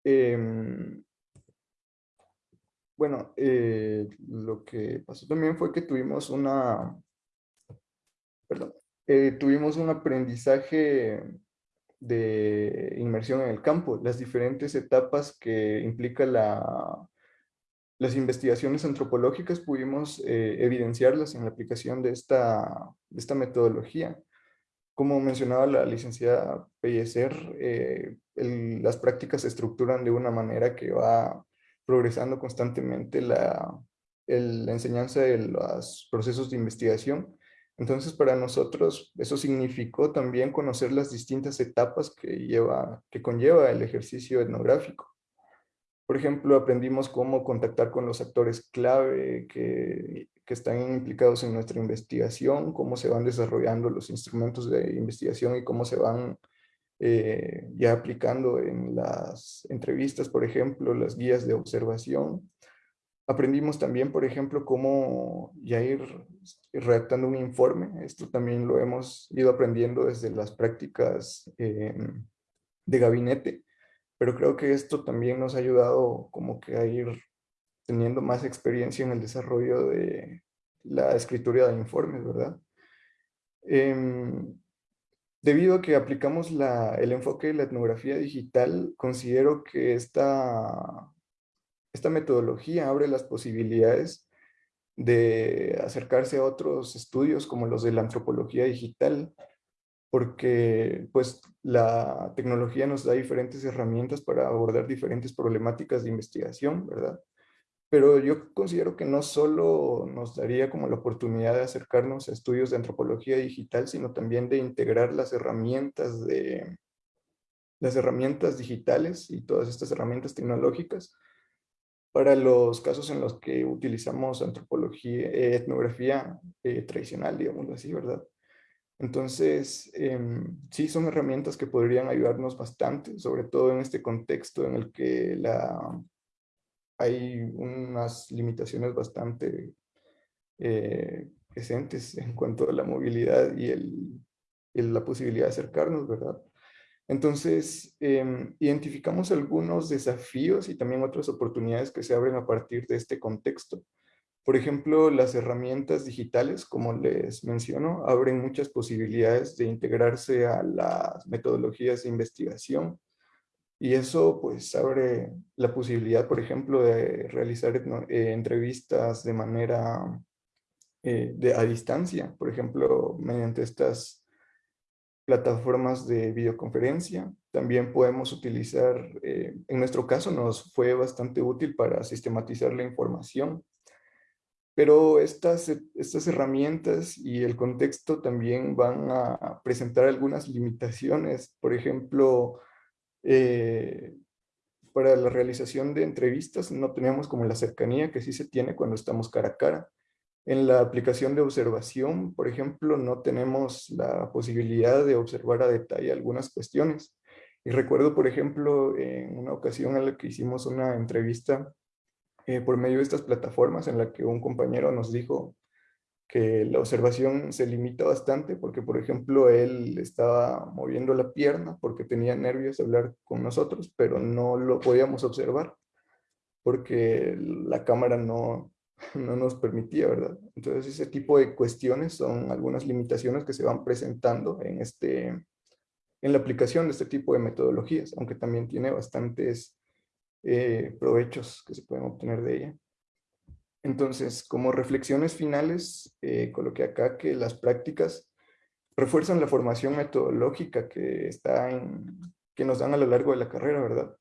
Em, bueno, eh, lo que pasó también fue que tuvimos una, perdón, eh, tuvimos un aprendizaje de inmersión en el campo, las diferentes etapas que implica la, las investigaciones antropológicas pudimos eh, evidenciarlas en la aplicación de esta, de esta metodología. Como mencionaba la licenciada Pellecer, eh, las prácticas se estructuran de una manera que va progresando constantemente la, la enseñanza de los procesos de investigación entonces, para nosotros eso significó también conocer las distintas etapas que, lleva, que conlleva el ejercicio etnográfico. Por ejemplo, aprendimos cómo contactar con los actores clave que, que están implicados en nuestra investigación, cómo se van desarrollando los instrumentos de investigación y cómo se van eh, ya aplicando en las entrevistas, por ejemplo, las guías de observación. Aprendimos también, por ejemplo, cómo ya ir redactando un informe. Esto también lo hemos ido aprendiendo desde las prácticas em, de gabinete, pero creo que esto también nos ha ayudado como que a ir teniendo más experiencia en el desarrollo de la escritura de informes, ¿verdad? Em, debido a que aplicamos el enfoque de la etnografía digital, considero que esta esta metodología abre las posibilidades de acercarse a otros estudios como los de la antropología digital, porque pues la tecnología nos da diferentes herramientas para abordar diferentes problemáticas de investigación, ¿verdad? Pero yo considero que no solo nos daría como la oportunidad de acercarnos a estudios de antropología digital, sino también de integrar las herramientas de las herramientas digitales y todas estas herramientas tecnológicas para los casos en los que utilizamos antropología, eh, etnografía eh, tradicional, digamos así, ¿verdad? Entonces, em, sí son herramientas que podrían ayudarnos bastante, sobre todo en este contexto en el que la, hay unas limitaciones bastante eh, presentes en cuanto a la movilidad y, la posibilidad de acercarnos, ¿verdad? Entonces, em, identificamos algunos desafíos y también otras oportunidades que se abren a partir de este contexto. Por ejemplo, las herramientas digitales, como les menciono, abren muchas posibilidades de integrarse a las metodologías de investigación. Y eso pues abre la posibilidad, por ejemplo, de realizar eh, entrevistas de manera eh, de, a distancia, por ejemplo, mediante estas plataformas de videoconferencia. También podemos utilizar, eh, en nuestro caso nos fue bastante útil para sistematizar la información. Pero estas, estas herramientas y el contexto también van a presentar algunas limitaciones. Por ejemplo, eh, para la realización de entrevistas no tenemos como la cercanía que sí se tiene cuando estamos cara a cara. En la aplicación de observación, por ejemplo, no tenemos la posibilidad de observar a detalle algunas cuestiones. Y recuerdo, por ejemplo, en una ocasión en la que hicimos una entrevista eh, por medio de estas plataformas en la que un compañero nos dijo que la observación se limita bastante porque, por ejemplo, él estaba moviendo la pierna porque tenía nervios de hablar con nosotros, pero no lo podíamos observar porque la cámara no, no nos permitía, ¿verdad? Entonces ese tipo de cuestiones son algunas limitaciones que se van presentando en, este, en la aplicación de este tipo de metodologías, aunque también tiene bastantes eh, provechos que se pueden obtener de ella. Entonces, como reflexiones finales, eh, coloqué acá que las prácticas refuerzan la formación metodológica que, está en, que nos dan a lo largo de la carrera, ¿verdad?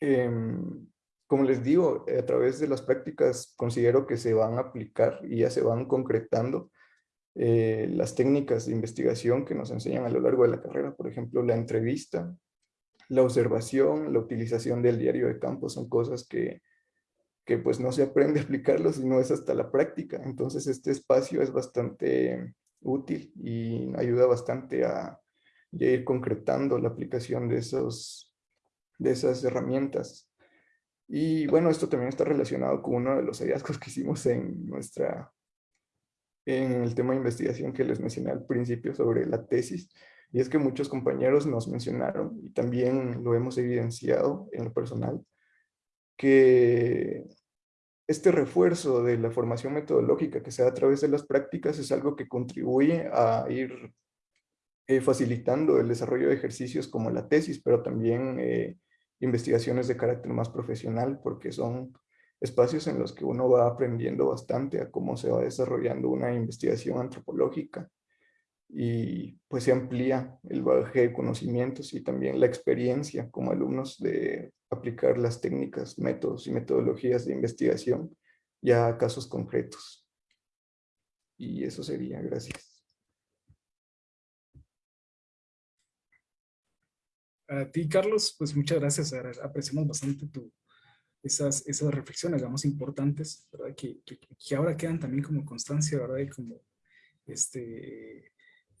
Em, como les digo, a través de las prácticas considero que se van a aplicar y ya se van concretando eh, las técnicas de investigación que nos enseñan a lo largo de la carrera, por ejemplo, la entrevista, la observación, la utilización del diario de campo, son cosas que, que pues no se aprende a aplicarlo, sino es hasta la práctica. Entonces este espacio es bastante útil y ayuda bastante a, ir concretando la aplicación de, esos, de esas herramientas. Y bueno, esto también está relacionado con uno de los hallazgos que hicimos en nuestra en el tema de investigación que les mencioné al principio sobre la tesis, y es que muchos compañeros nos mencionaron, y también lo hemos evidenciado en lo personal, que este refuerzo de la formación metodológica que se da a través de las prácticas es algo que contribuye a ir eh, facilitando el desarrollo de ejercicios como la tesis, pero también eh, investigaciones de carácter más profesional, porque son espacios en los que uno va aprendiendo bastante a cómo se va desarrollando una investigación antropológica y pues se amplía el bagaje de conocimientos y también la experiencia como alumnos de aplicar las técnicas, métodos y metodologías de investigación ya a casos concretos. Y eso sería, gracias. A ti, Carlos, pues muchas gracias. Apreciamos bastante tu, esas, esas reflexiones, digamos, importantes, ¿verdad? Que, que, ahora quedan también como constancia, ¿verdad? Y como este,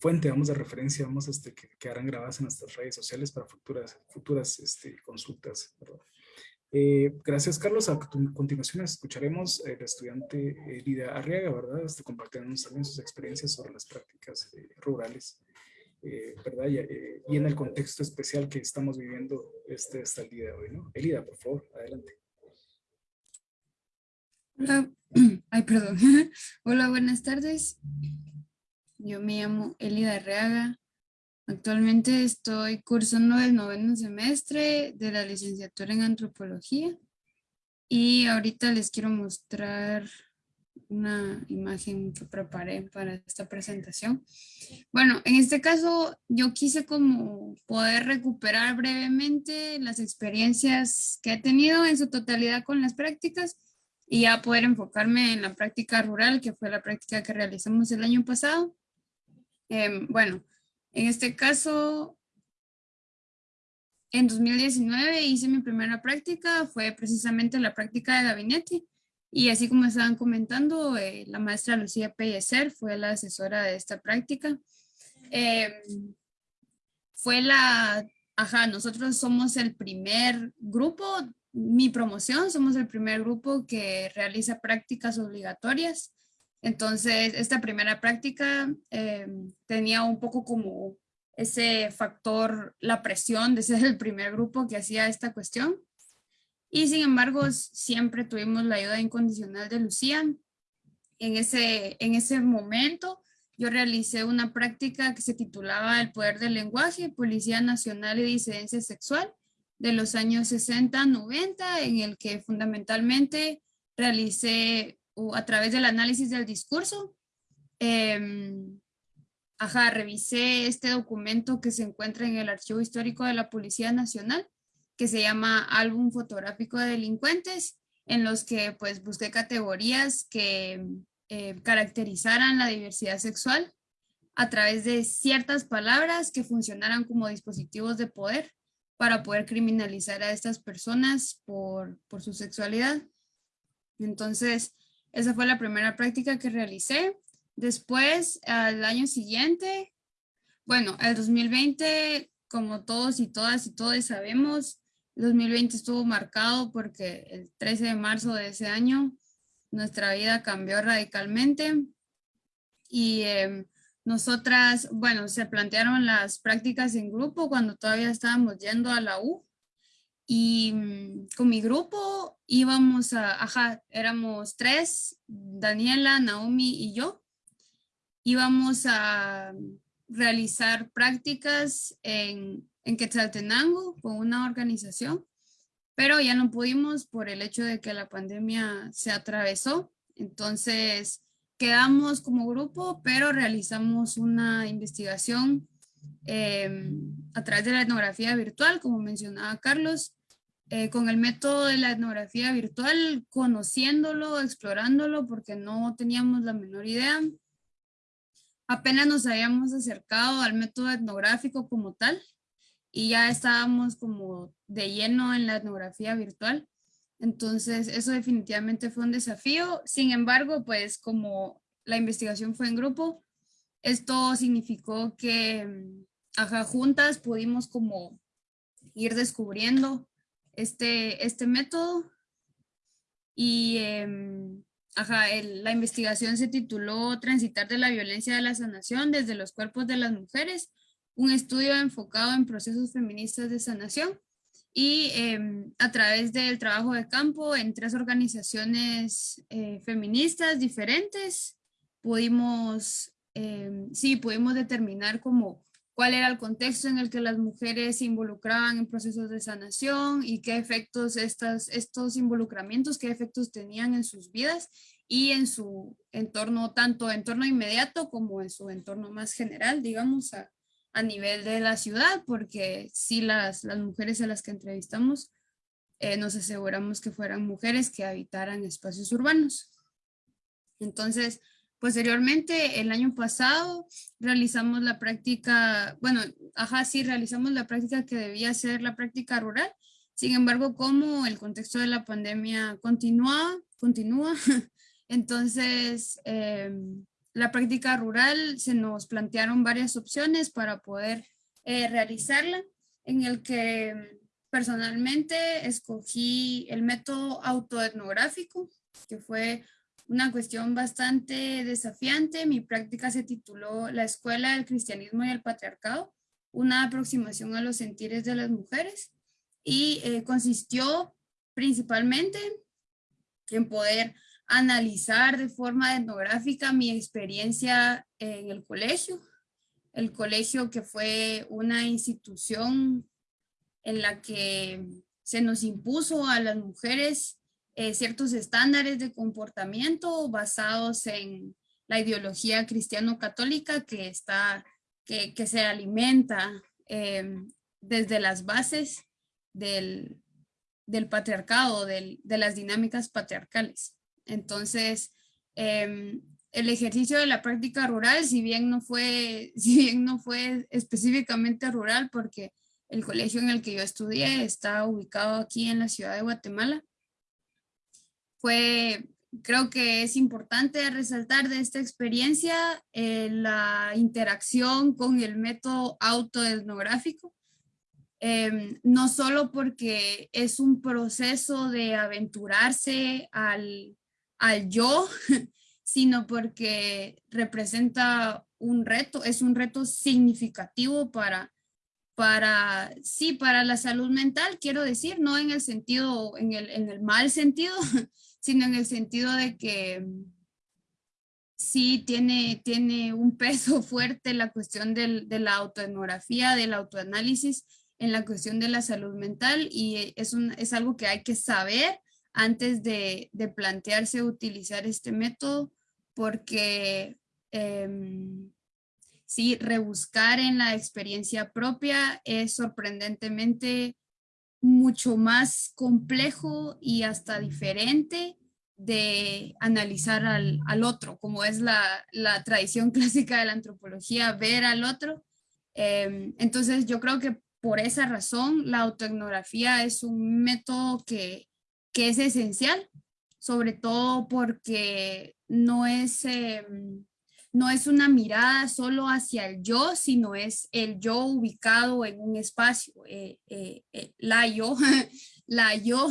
fuente, vamos, de referencia, vamos, este, que quedarán grabadas en nuestras redes sociales para futuras, futuras este, consultas. Eh, gracias, Carlos. A continuación escucharemos al estudiante Lida Arriaga, ¿verdad? Este, compartiéndonos también sus experiencias sobre las prácticas eh, rurales, eh, ¿verdad? Y, y, en el contexto especial que estamos viviendo este, hasta el día de hoy, ¿no? Elida, por favor, adelante. Hola, ay, perdón. Hola, buenas tardes. Yo me llamo Elida Reaga. Actualmente estoy cursando el noveno semestre de la licenciatura en antropología y ahorita les quiero mostrar una imagen que preparé para esta presentación. Bueno, en este caso yo quise como poder recuperar brevemente las experiencias que he tenido en su totalidad con las prácticas y ya poder enfocarme en la práctica rural, que fue la práctica que realizamos el año pasado. Em, bueno, en este caso, en 2019 hice mi primera práctica, fue precisamente la práctica de gabinete. Y así como estaban comentando, eh, la maestra Lucía Pellecer fue la asesora de esta práctica. Em, fue la, ajá, nosotros somos el primer grupo mi promoción, somos el primer grupo que realiza prácticas obligatorias. Entonces, esta primera práctica eh, tenía un poco como ese factor, la presión de ser el primer grupo que hacía esta cuestión. Y sin embargo, siempre tuvimos la ayuda incondicional de Lucía. En ese, en ese momento, yo realicé una práctica que se titulaba El Poder del Lenguaje, Policía Nacional y Disidencia Sexual de los años 60, 90, en el que fundamentalmente realicé a través del análisis del discurso, eh, ajá, revisé este documento que se encuentra en el Archivo Histórico de la Policía Nacional, que se llama Álbum Fotográfico de Delincuentes, en los que pues busqué categorías que eh, caracterizaran la diversidad sexual a través de ciertas palabras que funcionaran como dispositivos de poder para poder criminalizar a estas personas por, por su sexualidad. Entonces, esa fue la primera práctica que realicé. Después, al año siguiente, bueno, el 2020, como todos y todas y todos sabemos, el 2020 estuvo marcado porque el 13 de marzo de ese año nuestra vida cambió radicalmente y eh, nosotras, bueno, se plantearon las prácticas en grupo cuando todavía estábamos yendo a la U y mm, con mi grupo íbamos a, ajá, éramos tres, Daniela, Naomi y yo, íbamos a realizar prácticas en, en Quetzaltenango con una organización, pero ya no pudimos por el hecho de que la pandemia se atravesó. Entonces, quedamos como grupo, pero realizamos una investigación em, a través de la etnografía virtual, como mencionaba Carlos, eh, con el método de la etnografía virtual, conociéndolo, explorándolo, porque no teníamos la menor idea. Apenas nos habíamos acercado al método etnográfico como tal, y ya estábamos como de lleno en la etnografía virtual. Entonces, eso definitivamente fue un desafío. Sin embargo, pues como la investigación fue en grupo, esto significó que mm, ajá, juntas pudimos como ir descubriendo este, este método. Y em, ajá, la investigación se tituló Transitar de la violencia de la sanación desde los cuerpos de las mujeres, un estudio enfocado en procesos feministas de sanación. Y em, a través del trabajo de campo en tres organizaciones eh, feministas diferentes pudimos, em, sí, pudimos determinar como cuál era el contexto en el que las mujeres se involucraban en procesos de sanación y qué efectos estas, estos involucramientos, qué efectos tenían en sus vidas y en su entorno, tanto entorno inmediato como en su entorno más general, digamos, a, a nivel de la ciudad, porque sí las, las mujeres a las que entrevistamos eh, nos aseguramos que fueran mujeres que habitaran espacios urbanos. Entonces, posteriormente, el año pasado, realizamos la práctica, bueno, ajá, sí, realizamos la práctica que debía ser la práctica rural. Sin embargo, como el contexto de la pandemia continúa, continúa, entonces, eh, la práctica rural se nos plantearon varias opciones para poder eh, realizarla, en el que personalmente escogí el método autoetnográfico, que fue una cuestión bastante desafiante. Mi práctica se tituló La Escuela del Cristianismo y el Patriarcado, una aproximación a los sentires de las mujeres, y eh, consistió principalmente en poder analizar de forma etnográfica mi experiencia en el colegio, el colegio que fue una institución en la que se nos impuso a las mujeres eh, ciertos estándares de comportamiento basados en la ideología cristiano-católica que, está, que, que se alimenta em, desde las bases del, del patriarcado, del, de las dinámicas patriarcales. Entonces, em, el ejercicio de la práctica rural, si bien no fue, si bien no fue específicamente rural, porque el colegio en el que yo estudié está ubicado aquí en la ciudad de Guatemala, fue, creo que es importante resaltar de esta experiencia eh, la interacción con el método autoetnográfico, em, no solo porque es un proceso de aventurarse al, al yo, sino porque representa un reto, es un reto significativo para, para, sí, para la salud mental, quiero decir, no en el sentido, en el, en el mal sentido, sino en el sentido de que sí tiene, tiene un peso fuerte la cuestión del, de la autoetnografía, del autoanálisis en la cuestión de la salud mental y es, un, es algo que hay que saber antes de, plantearse utilizar este método, porque em, sí, rebuscar en la experiencia propia es sorprendentemente mucho más complejo y hasta diferente de analizar al, otro, como es la, tradición clásica de la antropología, ver al otro. Em, entonces yo creo que por esa razón la autoetnografía es un método que que es esencial, sobre todo porque no es, em, no es una mirada solo hacia el yo, sino es el yo ubicado en un espacio, eh, eh, eh, la yo, la yo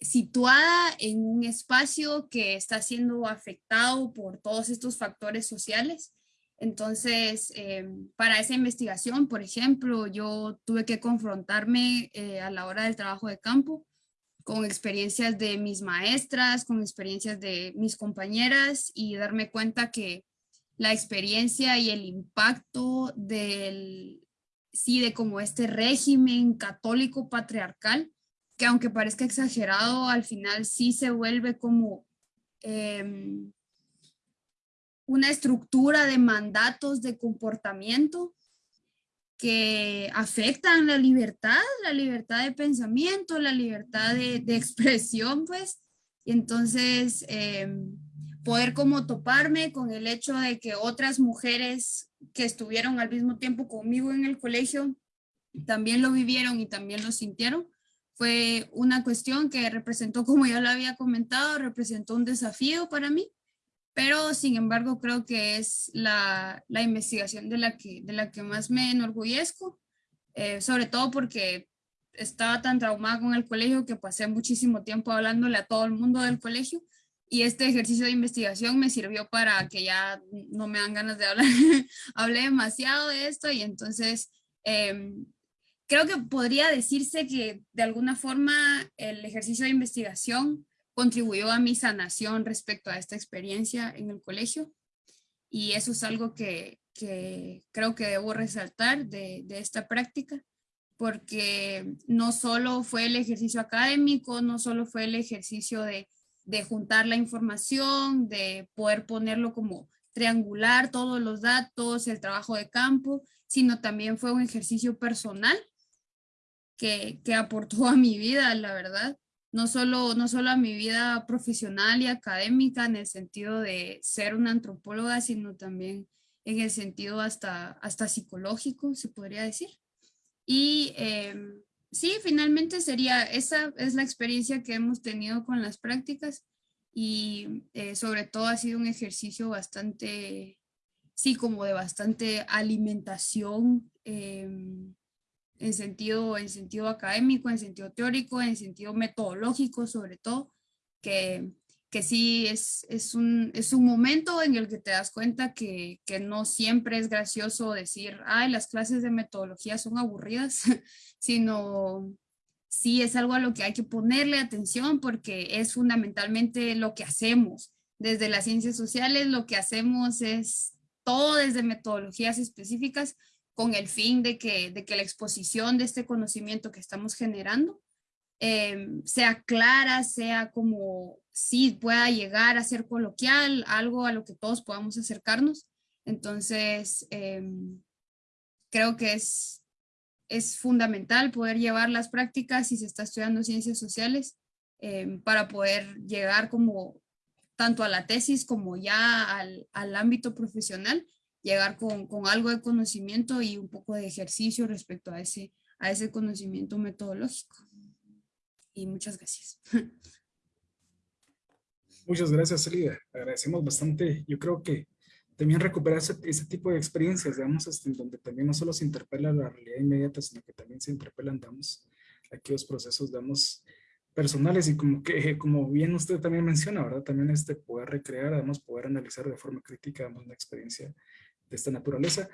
situada en un espacio que está siendo afectado por todos estos factores sociales. Entonces, para esa investigación, por ejemplo, yo tuve que confrontarme a la hora del trabajo de campo con experiencias de mis maestras, con experiencias de mis compañeras y darme cuenta que la experiencia y el impacto del, sí, de como este régimen católico patriarcal, que aunque parezca exagerado, al final sí se vuelve como, em, una estructura de mandatos de comportamiento que afectan la libertad, la libertad de pensamiento, la libertad de, expresión, pues. Y entonces, em, poder como toparme con el hecho de que otras mujeres que estuvieron al mismo tiempo conmigo en el colegio también lo vivieron y también lo sintieron, fue una cuestión que representó, como ya lo había comentado, representó un desafío para mí pero sin embargo creo que es la, la investigación de la, que, de la que más me enorgullezco, eh, sobre todo porque estaba tan traumada con el colegio que pasé muchísimo tiempo hablándole a todo el mundo del colegio y este ejercicio de investigación me sirvió para que ya no me dan ganas de hablar, hablé demasiado de esto y entonces em, creo que podría decirse que de alguna forma el ejercicio de investigación contribuyó a mi sanación respecto a esta experiencia en el colegio. Y eso es algo que, creo que debo resaltar de, esta práctica, porque no solo fue el ejercicio académico, no solo fue el ejercicio de, juntar la información, de poder ponerlo como triangular todos los datos, el trabajo de campo, sino también fue un ejercicio personal que aportó a mi vida, la verdad no solo, no solo a mi vida profesional y académica en el sentido de ser una antropóloga, sino también en el sentido hasta, hasta psicológico, se podría decir. Y em, sí, finalmente sería, esa es la experiencia que hemos tenido con las prácticas y eh, sobre todo ha sido un ejercicio bastante, sí, como de bastante alimentación em, en sentido, en sentido académico, en sentido teórico, en sentido metodológico sobre todo, que, que sí es, es, un, es un momento en el que te das cuenta que, que no siempre es gracioso decir, ay, las clases de metodología son aburridas, sino sí es algo a lo que hay que ponerle atención porque es fundamentalmente lo que hacemos. Desde las ciencias sociales lo que hacemos es todo desde metodologías específicas, con el fin de que, de que la exposición de este conocimiento que estamos generando eh, sea clara, sea como sí pueda llegar a ser coloquial, algo a lo que todos podamos acercarnos. Entonces, eh, creo que es, es fundamental poder llevar las prácticas si se está estudiando ciencias sociales eh, para poder llegar como tanto a la tesis como ya al, al ámbito profesional llegar con, con, algo de conocimiento y un poco de ejercicio respecto a ese, a ese conocimiento metodológico. Y muchas gracias. Muchas gracias, Elida. Agradecemos bastante. Yo creo que también recuperar ese, ese tipo de experiencias, digamos, este, en donde también no solo se interpela la realidad inmediata, sino que también se interpelan, digamos, aquellos procesos, digamos, personales y como que, como bien usted también menciona, ¿verdad? También este poder recrear, además poder analizar de forma crítica, digamos, una experiencia de esta naturaleza.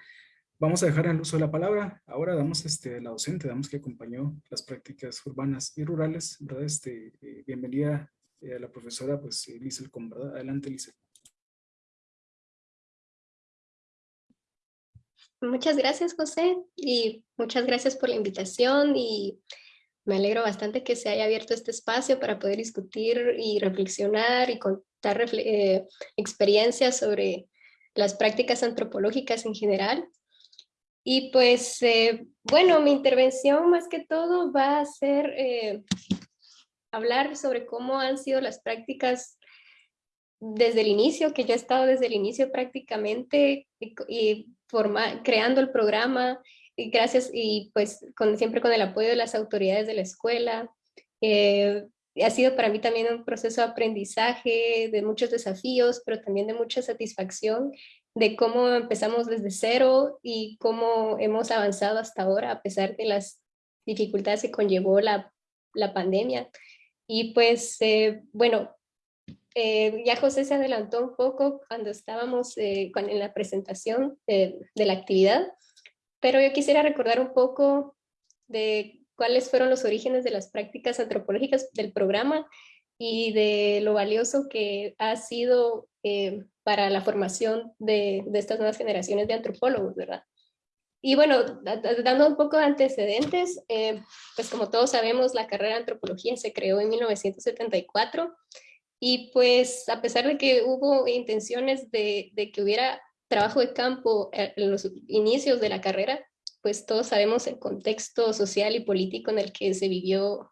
Vamos a dejar el uso de la palabra. Ahora damos este, la docente, damos que acompañó las prácticas urbanas y rurales, ¿verdad? Este, eh, bienvenida eh, a la profesora, pues, eh, Lizel. Adelante, Lizel. Muchas gracias, José, y muchas gracias por la invitación y me alegro bastante que se haya abierto este espacio para poder discutir y reflexionar y contar experiencias sobre las prácticas antropológicas en general. Y pues, eh, bueno, mi intervención más que todo va a ser eh, hablar sobre cómo han sido las prácticas desde el inicio, que yo he estado desde el inicio prácticamente y, forma, creando el programa, y gracias, y pues con, siempre con el apoyo de las autoridades de la escuela, eh, ha sido para mí también un proceso de aprendizaje, de muchos desafíos, pero también de mucha satisfacción de cómo empezamos desde cero y cómo hemos avanzado hasta ahora a pesar de las dificultades que conllevó la, pandemia. Y pues, eh, bueno, eh, ya José se adelantó un poco cuando estábamos eh, en la presentación de la actividad, pero yo quisiera recordar un poco de cuáles fueron los orígenes de las prácticas antropológicas del programa y de lo valioso que ha sido eh, para la formación de, estas nuevas generaciones de antropólogos, ¿verdad? Y bueno, dando un poco de antecedentes, eh, pues como todos sabemos, la carrera antropología se creó en 1974 Y pues a pesar de que hubo intenciones de, de que hubiera trabajo de campo en los inicios de la carrera, pues todos sabemos el contexto social y político en el que se vivió,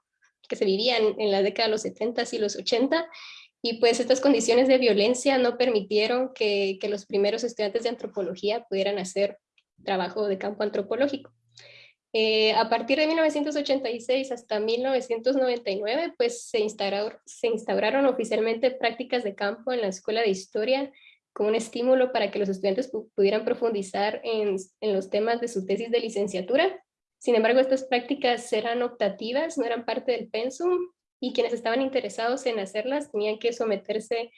que se vivía en, la década de los 70 y los 80, y pues estas condiciones de violencia no permitieron que, que los primeros estudiantes de antropología pudieran hacer trabajo de campo antropológico. Eh, a partir de 1986 hasta 1999, pues se se instauraron oficialmente prácticas de campo en la Escuela de Historia como un estímulo para que los estudiantes pudieran profundizar en, en, los temas de su tesis de licenciatura. Sin embargo, estas prácticas eran optativas, no eran parte del pensum, y quienes estaban interesados en hacerlas tenían que someterse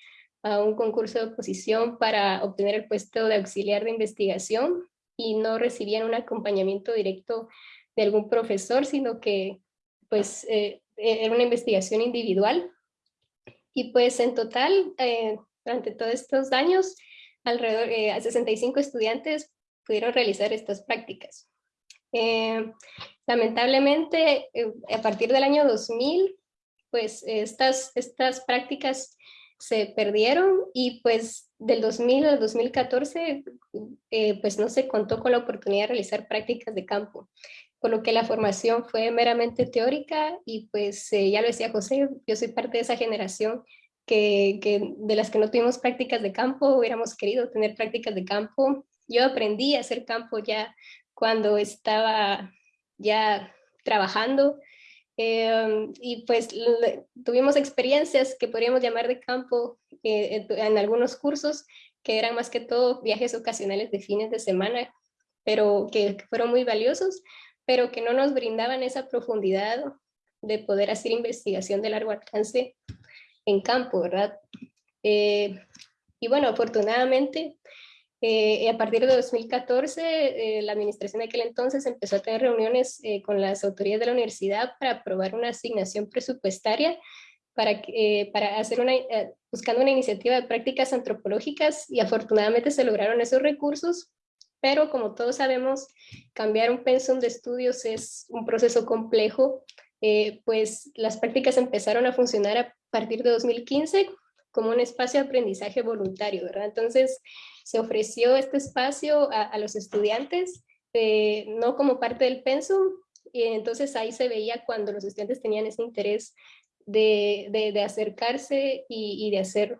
a un concurso de oposición para obtener el puesto de auxiliar de investigación y no recibían un acompañamiento directo de algún profesor, sino que pues eh, era una investigación individual. Y pues en total, eh, durante todos estos años, alrededor de eh, 65 estudiantes pudieron realizar estas prácticas. lamentablemente, a partir del año 2000, pues estas, estas prácticas se perdieron y pues del 2000 al 2014 eh, pues no se contó con la oportunidad de realizar prácticas de campo, por lo que la formación fue meramente teórica y pues eh, ya lo decía José, yo soy parte de esa generación que, de las que no tuvimos prácticas de campo, hubiéramos querido tener prácticas de campo. Yo aprendí a hacer campo ya cuando estaba ya trabajando Em, y pues tuvimos experiencias que podríamos llamar de campo eh, en algunos cursos, que eran más que todo viajes ocasionales de fines de semana, pero que, fueron muy valiosos, pero que no nos brindaban esa profundidad de poder hacer investigación de largo alcance en campo, ¿verdad? Eh, y bueno, afortunadamente eh, a partir de 2014, eh, la administración de aquel entonces empezó a tener reuniones eh, con las autoridades de la universidad para aprobar una asignación presupuestaria para, para hacer una, buscando una iniciativa de prácticas antropológicas y afortunadamente se lograron esos recursos, pero como todos sabemos, cambiar un pensum de estudios es un proceso complejo, pues las prácticas empezaron a funcionar partir de 2015 como un espacio de aprendizaje voluntario, ¿verdad? Entonces, se ofreció este espacio a, los estudiantes, eh, no como parte del pensum, y entonces ahí se veía cuando los estudiantes tenían ese interés de, acercarse y, de hacer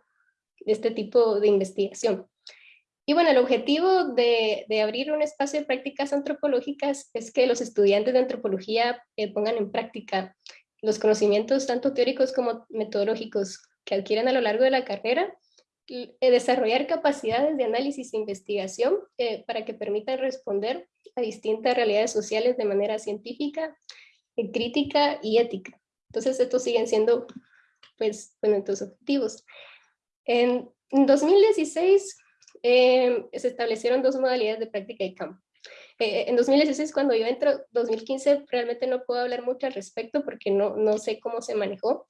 este tipo de investigación. Y bueno, el objetivo de, de, abrir un espacio de prácticas antropológicas es que los estudiantes de antropología eh, pongan en práctica los conocimientos tanto teóricos como metodológicos que adquieren a lo largo de la carrera, eh, desarrollar capacidades de análisis e investigación eh, para que permitan responder a distintas realidades sociales de manera científica, eh, crítica y ética. Entonces estos siguen siendo pues, bueno, estos objetivos. En 2016 se establecieron dos modalidades de práctica de campo. En 2016 cuando yo entro, 2015 realmente no puedo hablar mucho al respecto porque no, no sé cómo se manejó,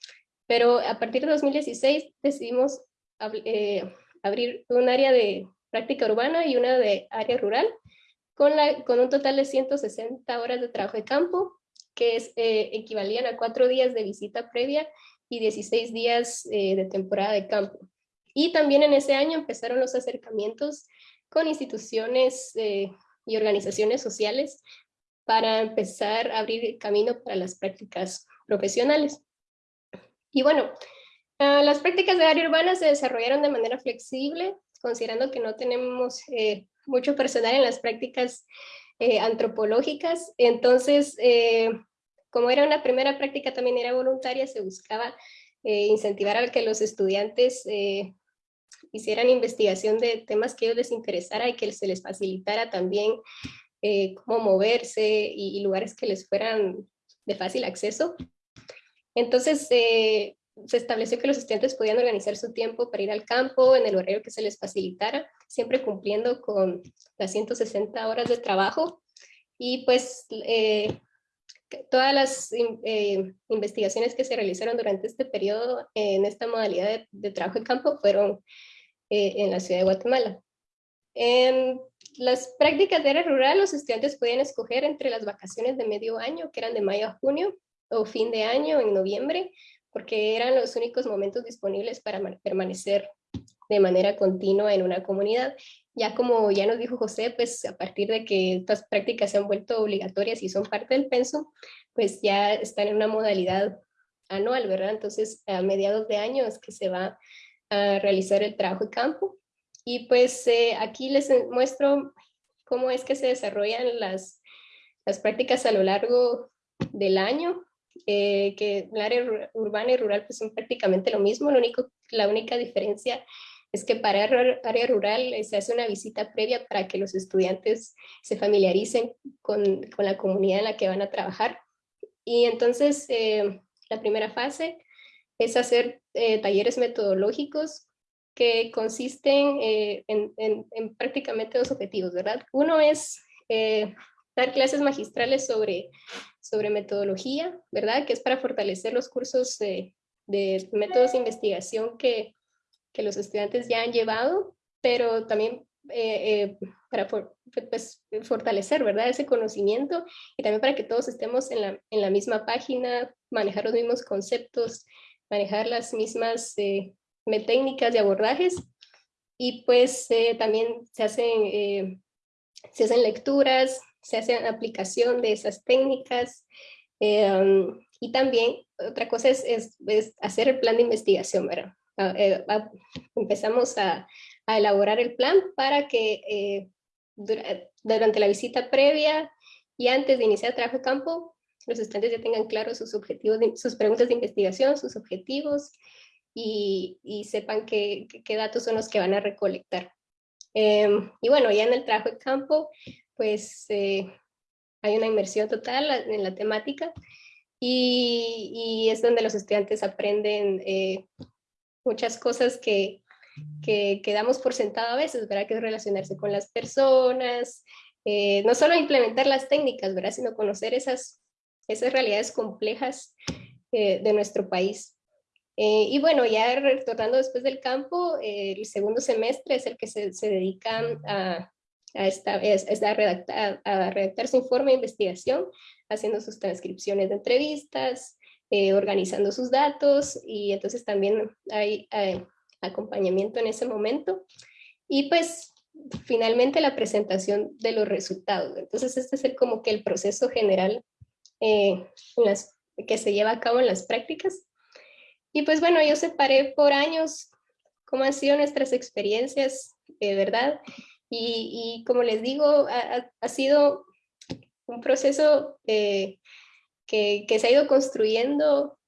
pero a partir de 2016 decidimos eh, abrir un área de práctica urbana y una de área rural, con, la, con un total de 160 horas de trabajo de campo, que es, eh, equivalían a cuatro días de visita previa y 16 días eh, de temporada de campo. Y también en ese año empezaron los acercamientos con instituciones y organizaciones sociales para empezar a abrir camino para las prácticas profesionales. Y bueno, ah, las prácticas de área urbana se desarrollaron de manera flexible, considerando que no tenemos eh, mucho personal en las prácticas eh, antropológicas. Entonces, eh, como era una primera práctica, también era voluntaria, se buscaba incentivar a que los estudiantes hicieran investigación de temas que ellos les interesara y que se les facilitara también cómo moverse y lugares que les fueran de fácil acceso. Entonces, eh, se estableció que los estudiantes podían organizar su tiempo para ir al campo en el horario que se les facilitara, siempre cumpliendo con las 160 horas de trabajo. Y pues eh, todas las eh, investigaciones que se realizaron durante este periodo en esta modalidad de, trabajo en campo fueron en la ciudad de Guatemala. En las prácticas de área rural, los estudiantes podían escoger entre las vacaciones de medio año, que eran de mayo a junio, o fin de año, en noviembre, porque eran los únicos momentos disponibles para permanecer de manera continua en una comunidad. Ya como ya nos dijo José, pues a partir de que estas prácticas se han vuelto obligatorias y son parte del penso, pues ya están en una modalidad anual, ¿verdad? Entonces a mediados de año es que se va a realizar el trabajo de campo. Y pues eh, aquí les muestro cómo es que se desarrollan las, las prácticas a lo largo del año, eh, que el área urbana y rural pues son prácticamente lo mismo, lo único, la única diferencia es que para área rural eh, se hace una visita previa para que los estudiantes se familiaricen con, con la comunidad en la que van a trabajar. Y entonces eh, la primera fase es hacer talleres metodológicos que consisten en, en, en, prácticamente dos objetivos, ¿verdad? Uno es dar clases magistrales sobre, sobre metodología, ¿verdad? Que es para fortalecer los cursos de, de métodos de investigación que, que, los estudiantes ya han llevado, pero también eh, eh, para pues, fortalecer, ¿verdad? Ese conocimiento y también para que todos estemos en la, en la misma página, manejar los mismos conceptos, manejar las mismas eh, técnicas de abordajes y pues también se hacen, se hacen lecturas, se hace aplicación de esas técnicas. Y también otra cosa es, es, hacer el plan de investigación, ¿verdad? Eh, empezamos a, a, elaborar el plan para que eh, durante la visita previa y antes de iniciar el trabajo de campo, los estudiantes ya tengan claros sus objetivos, sus preguntas de investigación, sus objetivos y, y sepan qué, qué, datos son los que van a recolectar. Em, y bueno, ya en el trabajo de campo, pues eh, hay una inmersión total en la temática y, es donde los estudiantes aprenden eh, muchas cosas que, que, por sentado a veces, ¿verdad? Que es relacionarse con las personas, eh, no solo implementar las técnicas, ¿verdad? Sino conocer esas, esas realidades complejas de nuestro país. y bueno, ya retornando después del campo, el segundo semestre es el que se, se dedica a, a, esta, es, a, redactar, a redactar su informe de investigación, haciendo sus transcripciones de entrevistas, eh, organizando sus datos y entonces también hay, acompañamiento en ese momento. Y pues finalmente la presentación de los resultados. Entonces este es el, como que el proceso general eh, que se lleva a cabo en las prácticas. Y pues bueno, yo separé por años cómo han sido nuestras experiencias, de ¿verdad? Y, como les digo, ha, sido un proceso eh, que, se ha ido construyendo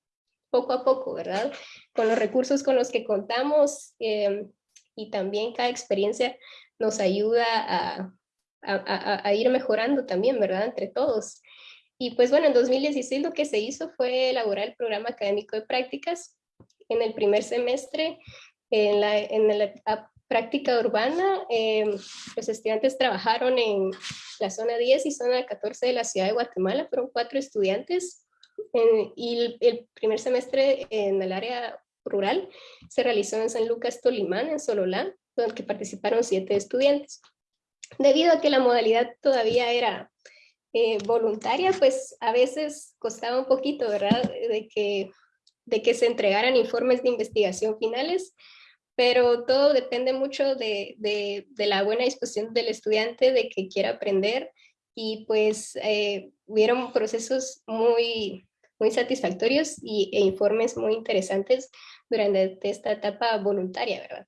poco a poco, ¿verdad? Con los recursos con los que contamos em, y también cada experiencia nos ayuda a, ir mejorando también, ¿verdad? Entre todos. Y pues bueno, en 2016 lo que se hizo fue elaborar el programa académico de prácticas. En el primer semestre, en la práctica urbana, eh, los estudiantes trabajaron en la zona 10 y zona 14 de la ciudad de Guatemala, fueron cuatro estudiantes, y el, primer semestre en el área rural se realizó en San Lucas Tolimán, en Sololá, donde participaron siete estudiantes. Debido a que la modalidad todavía era eh, voluntaria, pues a veces costaba un poquito, ¿verdad?, de que, de que se entregaran informes de investigación finales, pero todo depende mucho de, de, la buena disposición del estudiante, de que quiera aprender y pues eh, hubieron procesos muy, muy satisfactorios y, e informes muy interesantes durante esta etapa voluntaria, ¿verdad?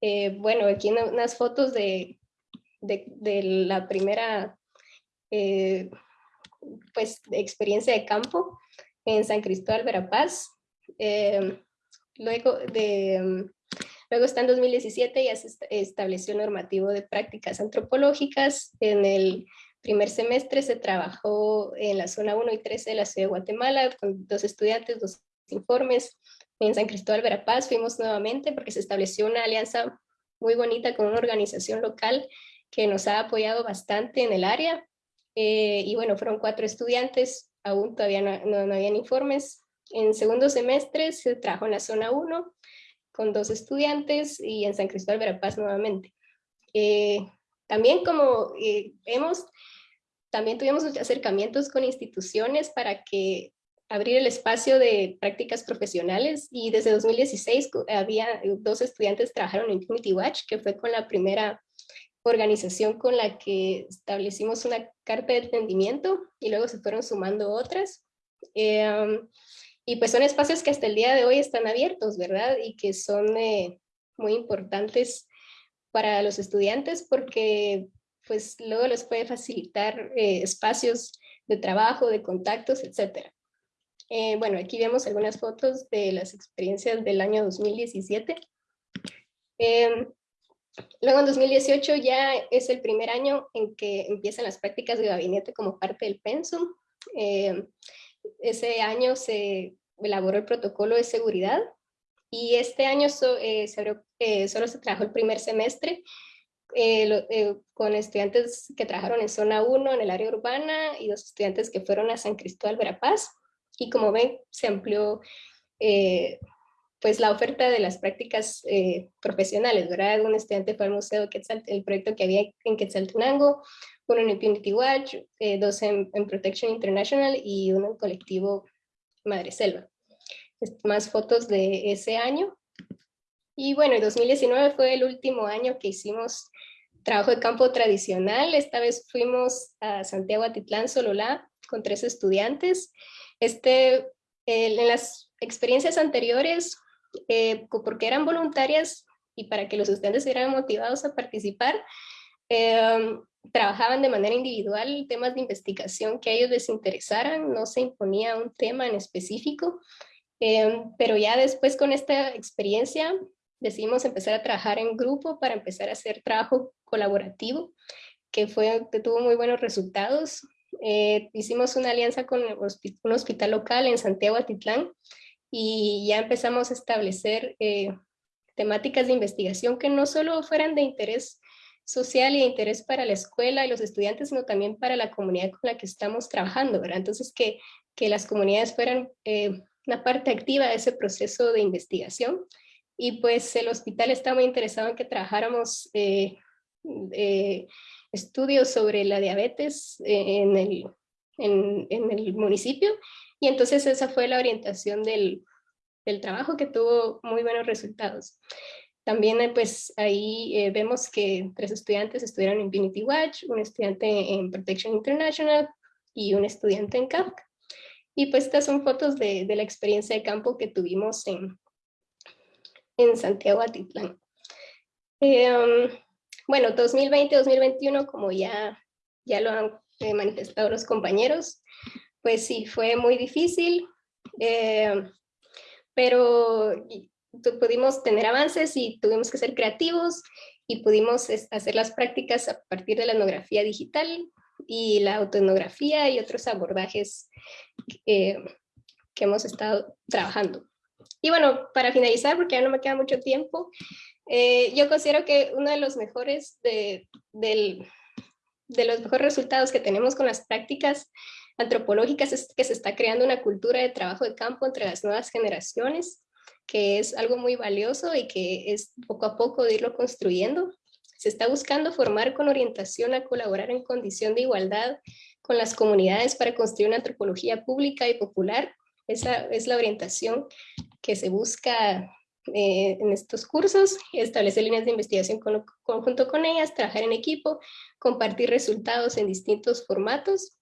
Eh, bueno, aquí unas fotos de, de, de la primera eh, pues, experiencia de campo en San Cristóbal, Verapaz. Eh, luego de Luego está en 2017 ya se estableció normativo de prácticas antropológicas. En el primer semestre se trabajó en la zona 1 y 13 de la ciudad de Guatemala con dos estudiantes, dos informes. En San Cristóbal, Verapaz fuimos nuevamente porque se estableció una alianza muy bonita con una organización local que nos ha apoyado bastante en el área. Eh, y bueno, fueron cuatro estudiantes, aún todavía no, no, habían informes. En segundo semestre se trabajó en la zona 1 con dos estudiantes y en San Cristóbal Verapaz nuevamente. Eh, también como eh, vemos, también tuvimos acercamientos con instituciones para que abrir el espacio de prácticas profesionales y desde 2016 había dos estudiantes trabajaron en Unity Watch, que fue con la primera organización con la que establecimos una carta de entendimiento y luego se fueron sumando otras. Eh, y pues son espacios que hasta el día de hoy están abiertos, ¿verdad? Y que son eh, muy importantes para los estudiantes porque pues luego les puede facilitar eh, espacios de trabajo, de contactos, etc. bueno, aquí vemos algunas fotos de las experiencias del año 2017. Luego en 2018 ya es el primer año en que empiezan las prácticas de gabinete como parte del pensum. Eh, ese año se elaboró el protocolo de seguridad y este año eh, eh, solo se trabajó el primer semestre con estudiantes que trabajaron en zona 1 en el área urbana y dos estudiantes que fueron a San Cristóbal, Verapaz. Y como ven, se amplió pues la oferta de las prácticas eh, profesionales, ¿verdad? Un estudiante fue al Museo Quetzal, el proyecto que había en Quetzaltenango, uno en Impunity Watch, eh, dos en, Protection International y uno en colectivo Madre Selva. Más fotos de ese año. Y bueno, el 2019 fue el último año que hicimos trabajo de campo tradicional. Esta vez fuimos a Santiago Atitlán, Sololá, con tres estudiantes. Este, en las experiencias anteriores eh, porque eran voluntarias y para que los estudiantes estuvieran motivados a participar, em, trabajaban de manera individual temas de investigación que a ellos les interesaran, no se imponía un tema en específico, em, pero ya después con esta experiencia decidimos empezar a trabajar en grupo para empezar a hacer trabajo colaborativo, que, fue, que tuvo muy buenos resultados. Eh, hicimos una alianza con un hospital local en Santiago Atitlán, y ya empezamos a establecer eh, temáticas de investigación que no solo fueran de interés social y de interés para la escuela y los estudiantes, sino también para la comunidad con la que estamos trabajando, ¿verdad? Entonces, que, que las comunidades fueran eh, una parte activa de ese proceso de investigación. Y pues el hospital está muy interesado en que trabajáramos eh, estudios sobre la diabetes en el, en el municipio y entonces esa fue la orientación del, del trabajo que tuvo muy buenos resultados. También eh, pues ahí eh, vemos que tres estudiantes estudiaron en Infinity Watch, un estudiante en Protection International y un estudiante en Kafka. Y pues estas son fotos de, de la experiencia de campo que tuvimos en, en Santiago Atitlán. Eh, um, bueno, 2020-2021, como ya, ya lo han manifestado los compañeros, pues sí, fue muy difícil, eh, pero pudimos tener avances y tuvimos que ser creativos y pudimos hacer las prácticas a partir de la etnografía digital y la autoetnografía y otros abordajes que hemos estado trabajando. Y bueno, para finalizar, porque ya no me queda mucho tiempo, eh, yo considero que uno de los mejores de, de los mejores resultados que tenemos con las prácticas antropológicas es que se está creando una cultura de trabajo de campo entre las nuevas generaciones, que es algo muy valioso y que es poco a poco de irlo construyendo. Se está buscando formar con orientación a colaborar en condición de igualdad con las comunidades para construir una antropología pública y popular. Esa es la orientación que se busca eh, en estos cursos, establecer líneas de investigación con, conjunto con ellas, trabajar en equipo, compartir resultados en distintos formatos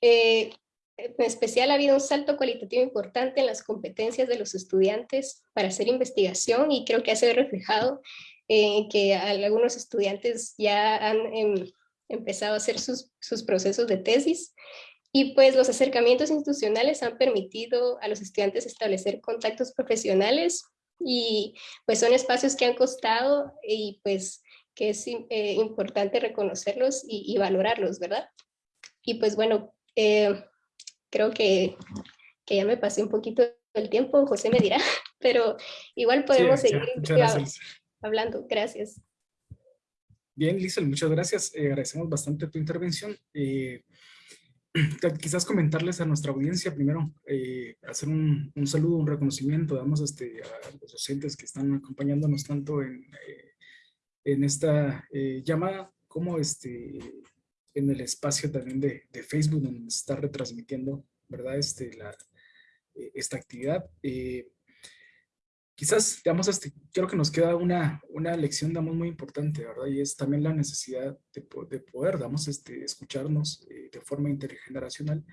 eh, en especial ha habido un salto cualitativo importante en las competencias de los estudiantes para hacer investigación y creo que ha sido reflejado en que algunos estudiantes ya han em, empezado a hacer sus, sus procesos de tesis y pues los acercamientos institucionales han permitido a los estudiantes establecer contactos profesionales y pues son espacios que han costado y pues que es eh, importante reconocerlos y, y, valorarlos, ¿verdad? Y pues bueno, eh, creo que, que, ya me pasé un poquito el tiempo, José me dirá, pero igual podemos seguir hablando. Gracias. Bien, Lizel, muchas gracias. Eh, agradecemos bastante tu intervención. Eh, quizás comentarles a nuestra audiencia primero, hacer un, un, saludo, un reconocimiento, damos este, a los docentes que están acompañándonos tanto en, en esta llamada como este, en el espacio también de, de, Facebook donde se está retransmitiendo, ¿verdad? Este, la, esta actividad. quizás, digamos, este, creo que nos queda una, una lección, muy importante, ¿verdad? Y es también la necesidad de, de poder, digamos, este, escucharnos de forma intergeneracional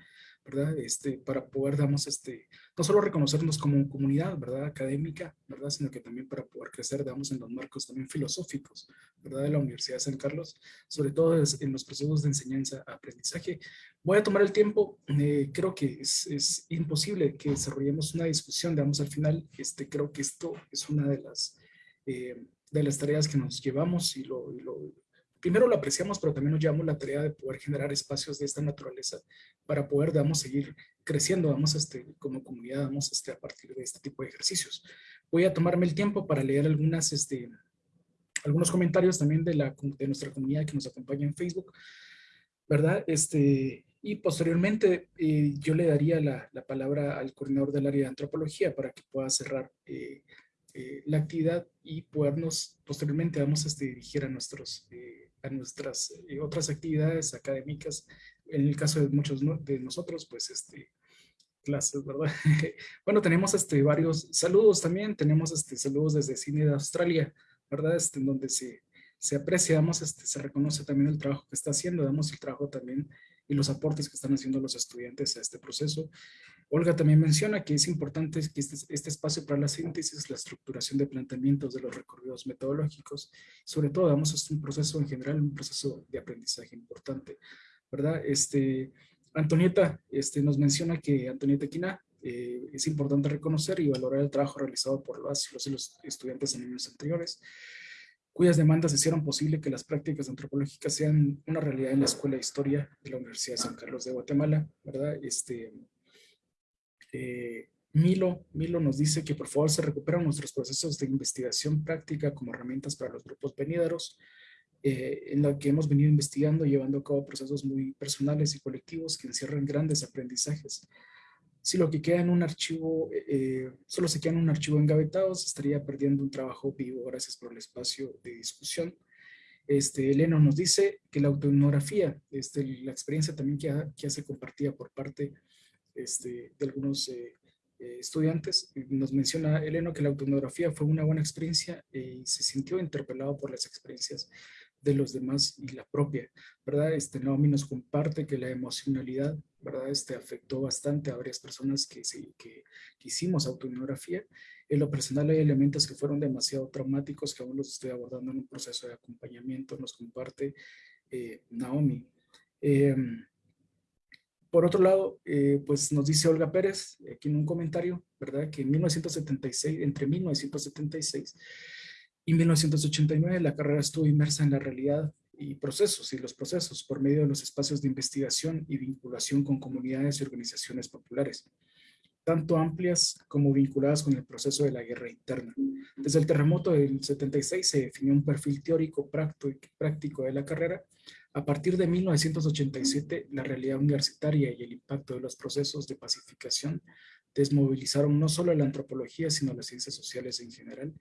¿verdad? Este, para poder, damos, este, no solo reconocernos como comunidad, ¿verdad? Académica, ¿verdad? Sino que también para poder crecer, digamos, en los marcos también filosóficos, ¿verdad? De la Universidad de San Carlos, sobre todo en los procesos de enseñanza-aprendizaje. Voy a tomar el tiempo, eh, creo que es, es, imposible que desarrollemos una discusión, digamos, al final, este, creo que esto es una de las, eh, de las tareas que nos llevamos y lo, y lo primero lo apreciamos, pero también nos llevamos la tarea de poder generar espacios de esta naturaleza para poder, digamos, seguir creciendo, vamos, este, como comunidad, vamos, este, a partir de este tipo de ejercicios. Voy a tomarme el tiempo para leer algunas, este, algunos comentarios también de, la, de nuestra comunidad que nos acompaña en Facebook, ¿verdad? Este, y posteriormente eh, yo le daría la, la, palabra al coordinador del área de antropología para que pueda cerrar eh, eh, la actividad y podernos posteriormente vamos a este, dirigir a nuestros a nuestras eh, otras actividades académicas, en el caso de muchos de nosotros, pues este, clases, ¿verdad? bueno, tenemos este, varios saludos también, tenemos este, saludos desde Cine de Australia, ¿verdad? Este, en donde se, se aprecia, este, se reconoce también el trabajo que está haciendo, damos el trabajo también y los aportes que están haciendo los estudiantes a este proceso. Olga también menciona que es importante que este, este, espacio para la síntesis, la estructuración de planteamientos de los recorridos metodológicos, sobre todo, damos es un proceso en general, un proceso de aprendizaje importante, ¿verdad? Este, Antonieta este, nos menciona que Antonieta Quina eh, es importante reconocer y valorar el trabajo realizado por los, los estudiantes en años anteriores, cuyas demandas hicieron posible que las prácticas antropológicas sean una realidad en la Escuela de Historia de la Universidad de San Carlos de Guatemala, ¿verdad? Este, eh, Milo, Milo nos dice que por favor se recuperan nuestros procesos de investigación práctica como herramientas para los grupos venideros, eh, en la que hemos venido investigando llevando a cabo procesos muy personales y colectivos que encierran grandes aprendizajes. Si lo que queda en un archivo, eh, solo se queda en un archivo engavetado, se estaría perdiendo un trabajo vivo gracias por el espacio de discusión. Este, Eleno nos dice que la autoetnografía, este, la experiencia también que, ha, que hace compartida por parte este, de algunos eh, eh, estudiantes. Nos menciona Eleno que la autoetnografía fue una buena experiencia eh, y se sintió interpelado por las experiencias de los demás y la propia, ¿verdad? Este Naomi nos comparte que la emocionalidad, ¿verdad? Este afectó bastante a varias personas que, sí, que, hicimos autoetnografía. En lo personal hay elementos que fueron demasiado traumáticos que aún los estoy abordando en un proceso de acompañamiento, nos comparte Naomi. Em, por otro lado, eh, pues nos dice Olga Pérez, aquí en un comentario, ¿verdad? Que en 1976, entre 1976 y 1989, la carrera estuvo inmersa en la realidad y procesos y los procesos por medio de los espacios de investigación y vinculación con comunidades y organizaciones populares, tanto amplias como vinculadas con el proceso de la guerra interna. Desde el terremoto del 76 se definió un perfil teórico práctico de la carrera a partir de 1987, la realidad universitaria y el impacto de los procesos de pacificación desmovilizaron no solo la antropología, sino las ciencias sociales en general.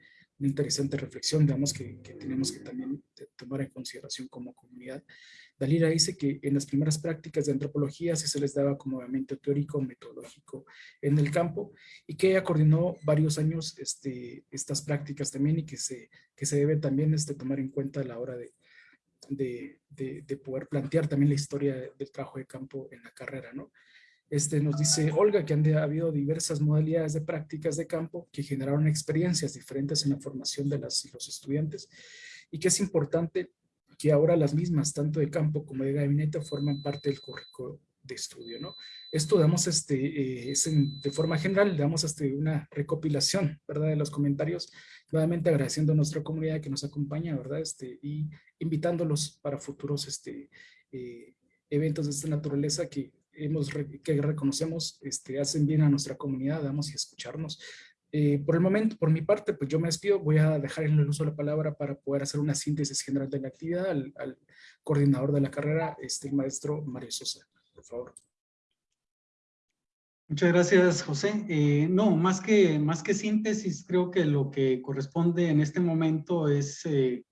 Una interesante reflexión, digamos, que, tenemos que también tomar en consideración como comunidad. Dalila dice que en las primeras prácticas de antropología se les daba como movimiento teórico, metodológico en el campo, y que ella coordinó varios años este, estas prácticas también y que se, que se debe también este, tomar en cuenta a la hora de, de, de, poder plantear también la historia del trabajo de campo en la carrera, ¿no? Este, nos dice Olga que han habido diversas modalidades de prácticas de campo que generaron experiencias diferentes en la formación de los estudiantes y que es importante que ahora las mismas, tanto de campo como de gabinete, forman parte del currículo de estudio, ¿no? Esto damos este, eh, es de forma general, damos este, una recopilación, ¿verdad? De los comentarios, nuevamente agradeciendo a nuestra comunidad que nos acompaña, ¿verdad? Este, y invitándolos para futuros este, eh, eventos de esta naturaleza que hemos, que reconocemos, este, hacen bien a nuestra comunidad, damos y escucharnos. Eh, por el momento, por mi parte, pues yo me despido, voy a dejar en el uso de la palabra para poder hacer una síntesis general de la actividad al, al coordinador de la carrera, este, el maestro Mario Sosa por favor. Muchas gracias, José. Eh, no, más que, más que síntesis, creo que lo que corresponde en este momento es eh,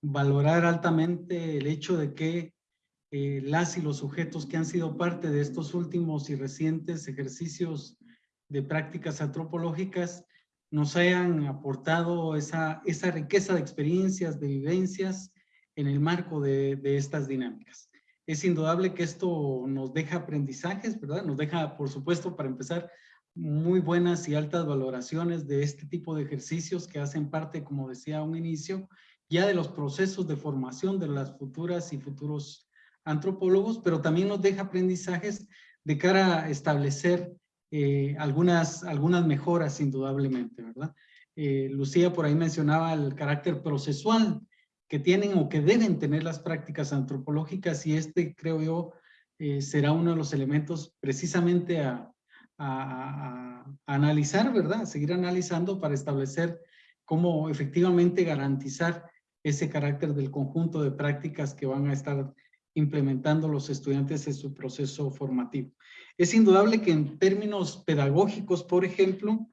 valorar altamente el hecho de que eh, las y los sujetos que han sido parte de estos últimos y recientes ejercicios de prácticas antropológicas nos hayan aportado esa, esa riqueza de experiencias, de vivencias en el marco de, de estas dinámicas. Es indudable que esto nos deja aprendizajes, ¿verdad? Nos deja, por supuesto, para empezar, muy buenas y altas valoraciones de este tipo de ejercicios que hacen parte, como decía a un inicio, ya de los procesos de formación de las futuras y futuros antropólogos, pero también nos deja aprendizajes de cara a establecer eh, algunas, algunas mejoras indudablemente, ¿verdad? Eh, Lucía por ahí mencionaba el carácter procesual que tienen o que deben tener las prácticas antropológicas y este creo yo eh, será uno de los elementos precisamente a, a, analizar, ¿verdad? A seguir analizando para establecer cómo efectivamente garantizar ese carácter del conjunto de prácticas que van a estar implementando los estudiantes en su proceso formativo. Es indudable que en términos pedagógicos, por ejemplo,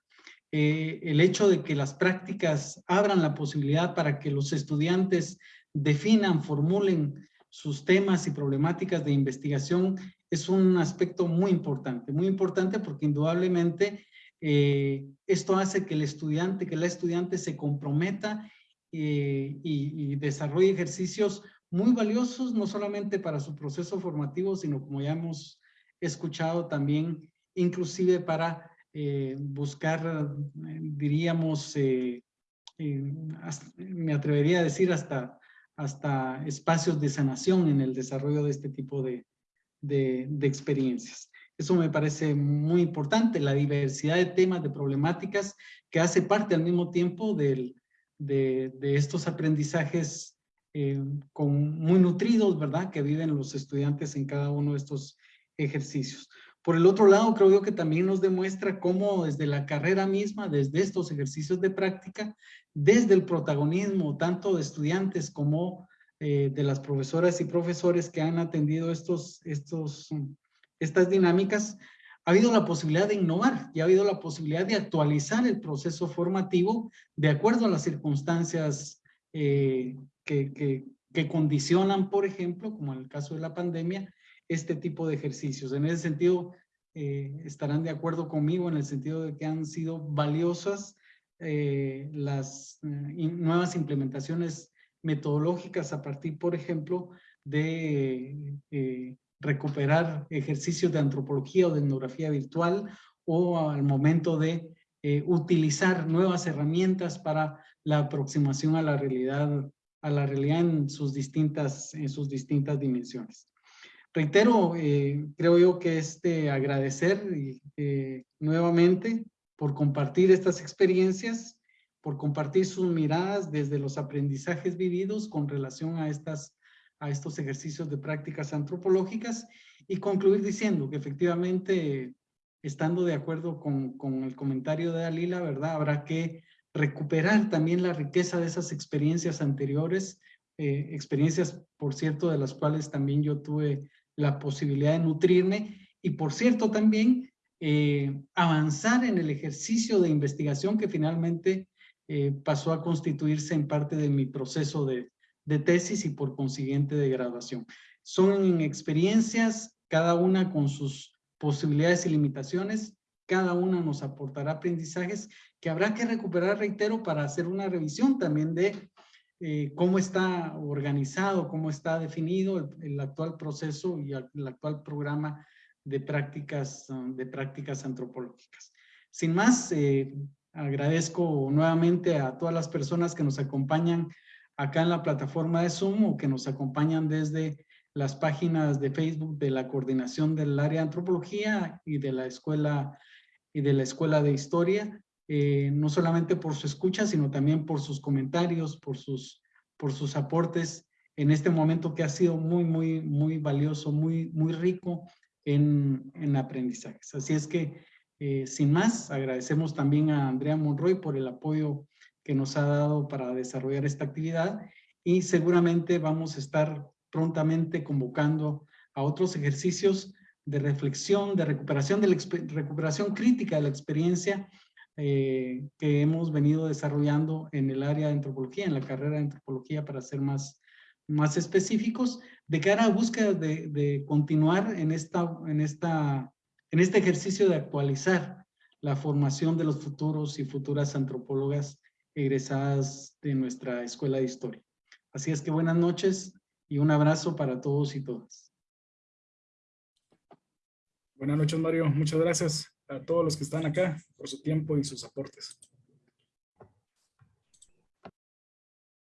eh, el hecho de que las prácticas abran la posibilidad para que los estudiantes definan, formulen sus temas y problemáticas de investigación es un aspecto muy importante, muy importante porque indudablemente eh, esto hace que el estudiante, que la estudiante se comprometa eh, y, desarrolle ejercicios muy valiosos, no solamente para su proceso formativo, sino como ya hemos escuchado también, inclusive para eh, buscar, diríamos, me atrevería a decir hasta, hasta espacios de sanación en el desarrollo de este tipo de, de, experiencias. Eso me parece muy importante, la diversidad de temas, de problemáticas que hace parte al mismo tiempo de, estos aprendizajes eh, con, muy nutridos, ¿verdad? Que viven los estudiantes en cada uno de estos ejercicios. Por el otro lado, creo yo que también nos demuestra cómo desde la carrera misma, desde estos ejercicios de práctica, desde el protagonismo tanto de estudiantes como eh, de las profesoras y profesores que han atendido estos, estos, estas dinámicas, ha habido la posibilidad de innovar y ha habido la posibilidad de actualizar el proceso formativo de acuerdo a las circunstancias eh, que, que, que, condicionan, por ejemplo, como en el caso de la pandemia, este tipo de ejercicios. En ese sentido, eh, estarán de acuerdo conmigo en el sentido de que han sido valiosas las nuevas implementaciones metodológicas a partir, por ejemplo, de eh, recuperar ejercicios de antropología o de etnografía virtual o al momento de eh, utilizar nuevas herramientas para la aproximación a la realidad, a la realidad en sus distintas, en sus distintas dimensiones. Reitero, eh, creo yo que este agradecer nuevamente por compartir estas experiencias por compartir sus miradas desde los aprendizajes vividos con relación a, estas, a estos ejercicios de prácticas antropológicas y concluir diciendo que efectivamente, estando de acuerdo con, con el comentario de Dalila, ¿verdad? Habrá que recuperar también la riqueza de esas experiencias anteriores, eh, experiencias, por cierto, de las cuales también yo tuve la posibilidad de nutrirme y, por cierto, también eh, avanzar en el ejercicio de investigación que finalmente eh, pasó a constituirse en parte de mi proceso de, de tesis y por consiguiente de graduación. Son experiencias, cada una con sus posibilidades y limitaciones, cada una nos aportará aprendizajes que habrá que recuperar, reitero, para hacer una revisión también de eh, cómo está organizado, cómo está definido el, actual proceso y el, actual programa de prácticas, de prácticas antropológicas. Sin más, eh, Agradezco nuevamente a todas las personas que nos acompañan acá en la plataforma de Zoom o que nos acompañan desde las páginas de Facebook de la coordinación del área de antropología y de la escuela y de la escuela de historia, eh, no solamente por su escucha, sino también por sus comentarios, por sus, por sus aportes en este momento que ha sido muy, muy, muy valioso, muy, muy rico en, en aprendizajes. Así es que eh, sin más, agradecemos también a Andrea Monroy por el apoyo que nos ha dado para desarrollar esta actividad y seguramente vamos a estar prontamente convocando a otros ejercicios de reflexión, de recuperación, de la recuperación crítica de la experiencia eh, que hemos venido desarrollando en el área de antropología, en la carrera de antropología para ser más, más específicos, de cara a búsqueda de, de continuar en esta, en esta en este ejercicio de actualizar la formación de los futuros y futuras antropólogas egresadas de nuestra Escuela de Historia. Así es que buenas noches y un abrazo para todos y todas. Buenas noches, Mario. Muchas gracias a todos los que están acá por su tiempo y sus aportes.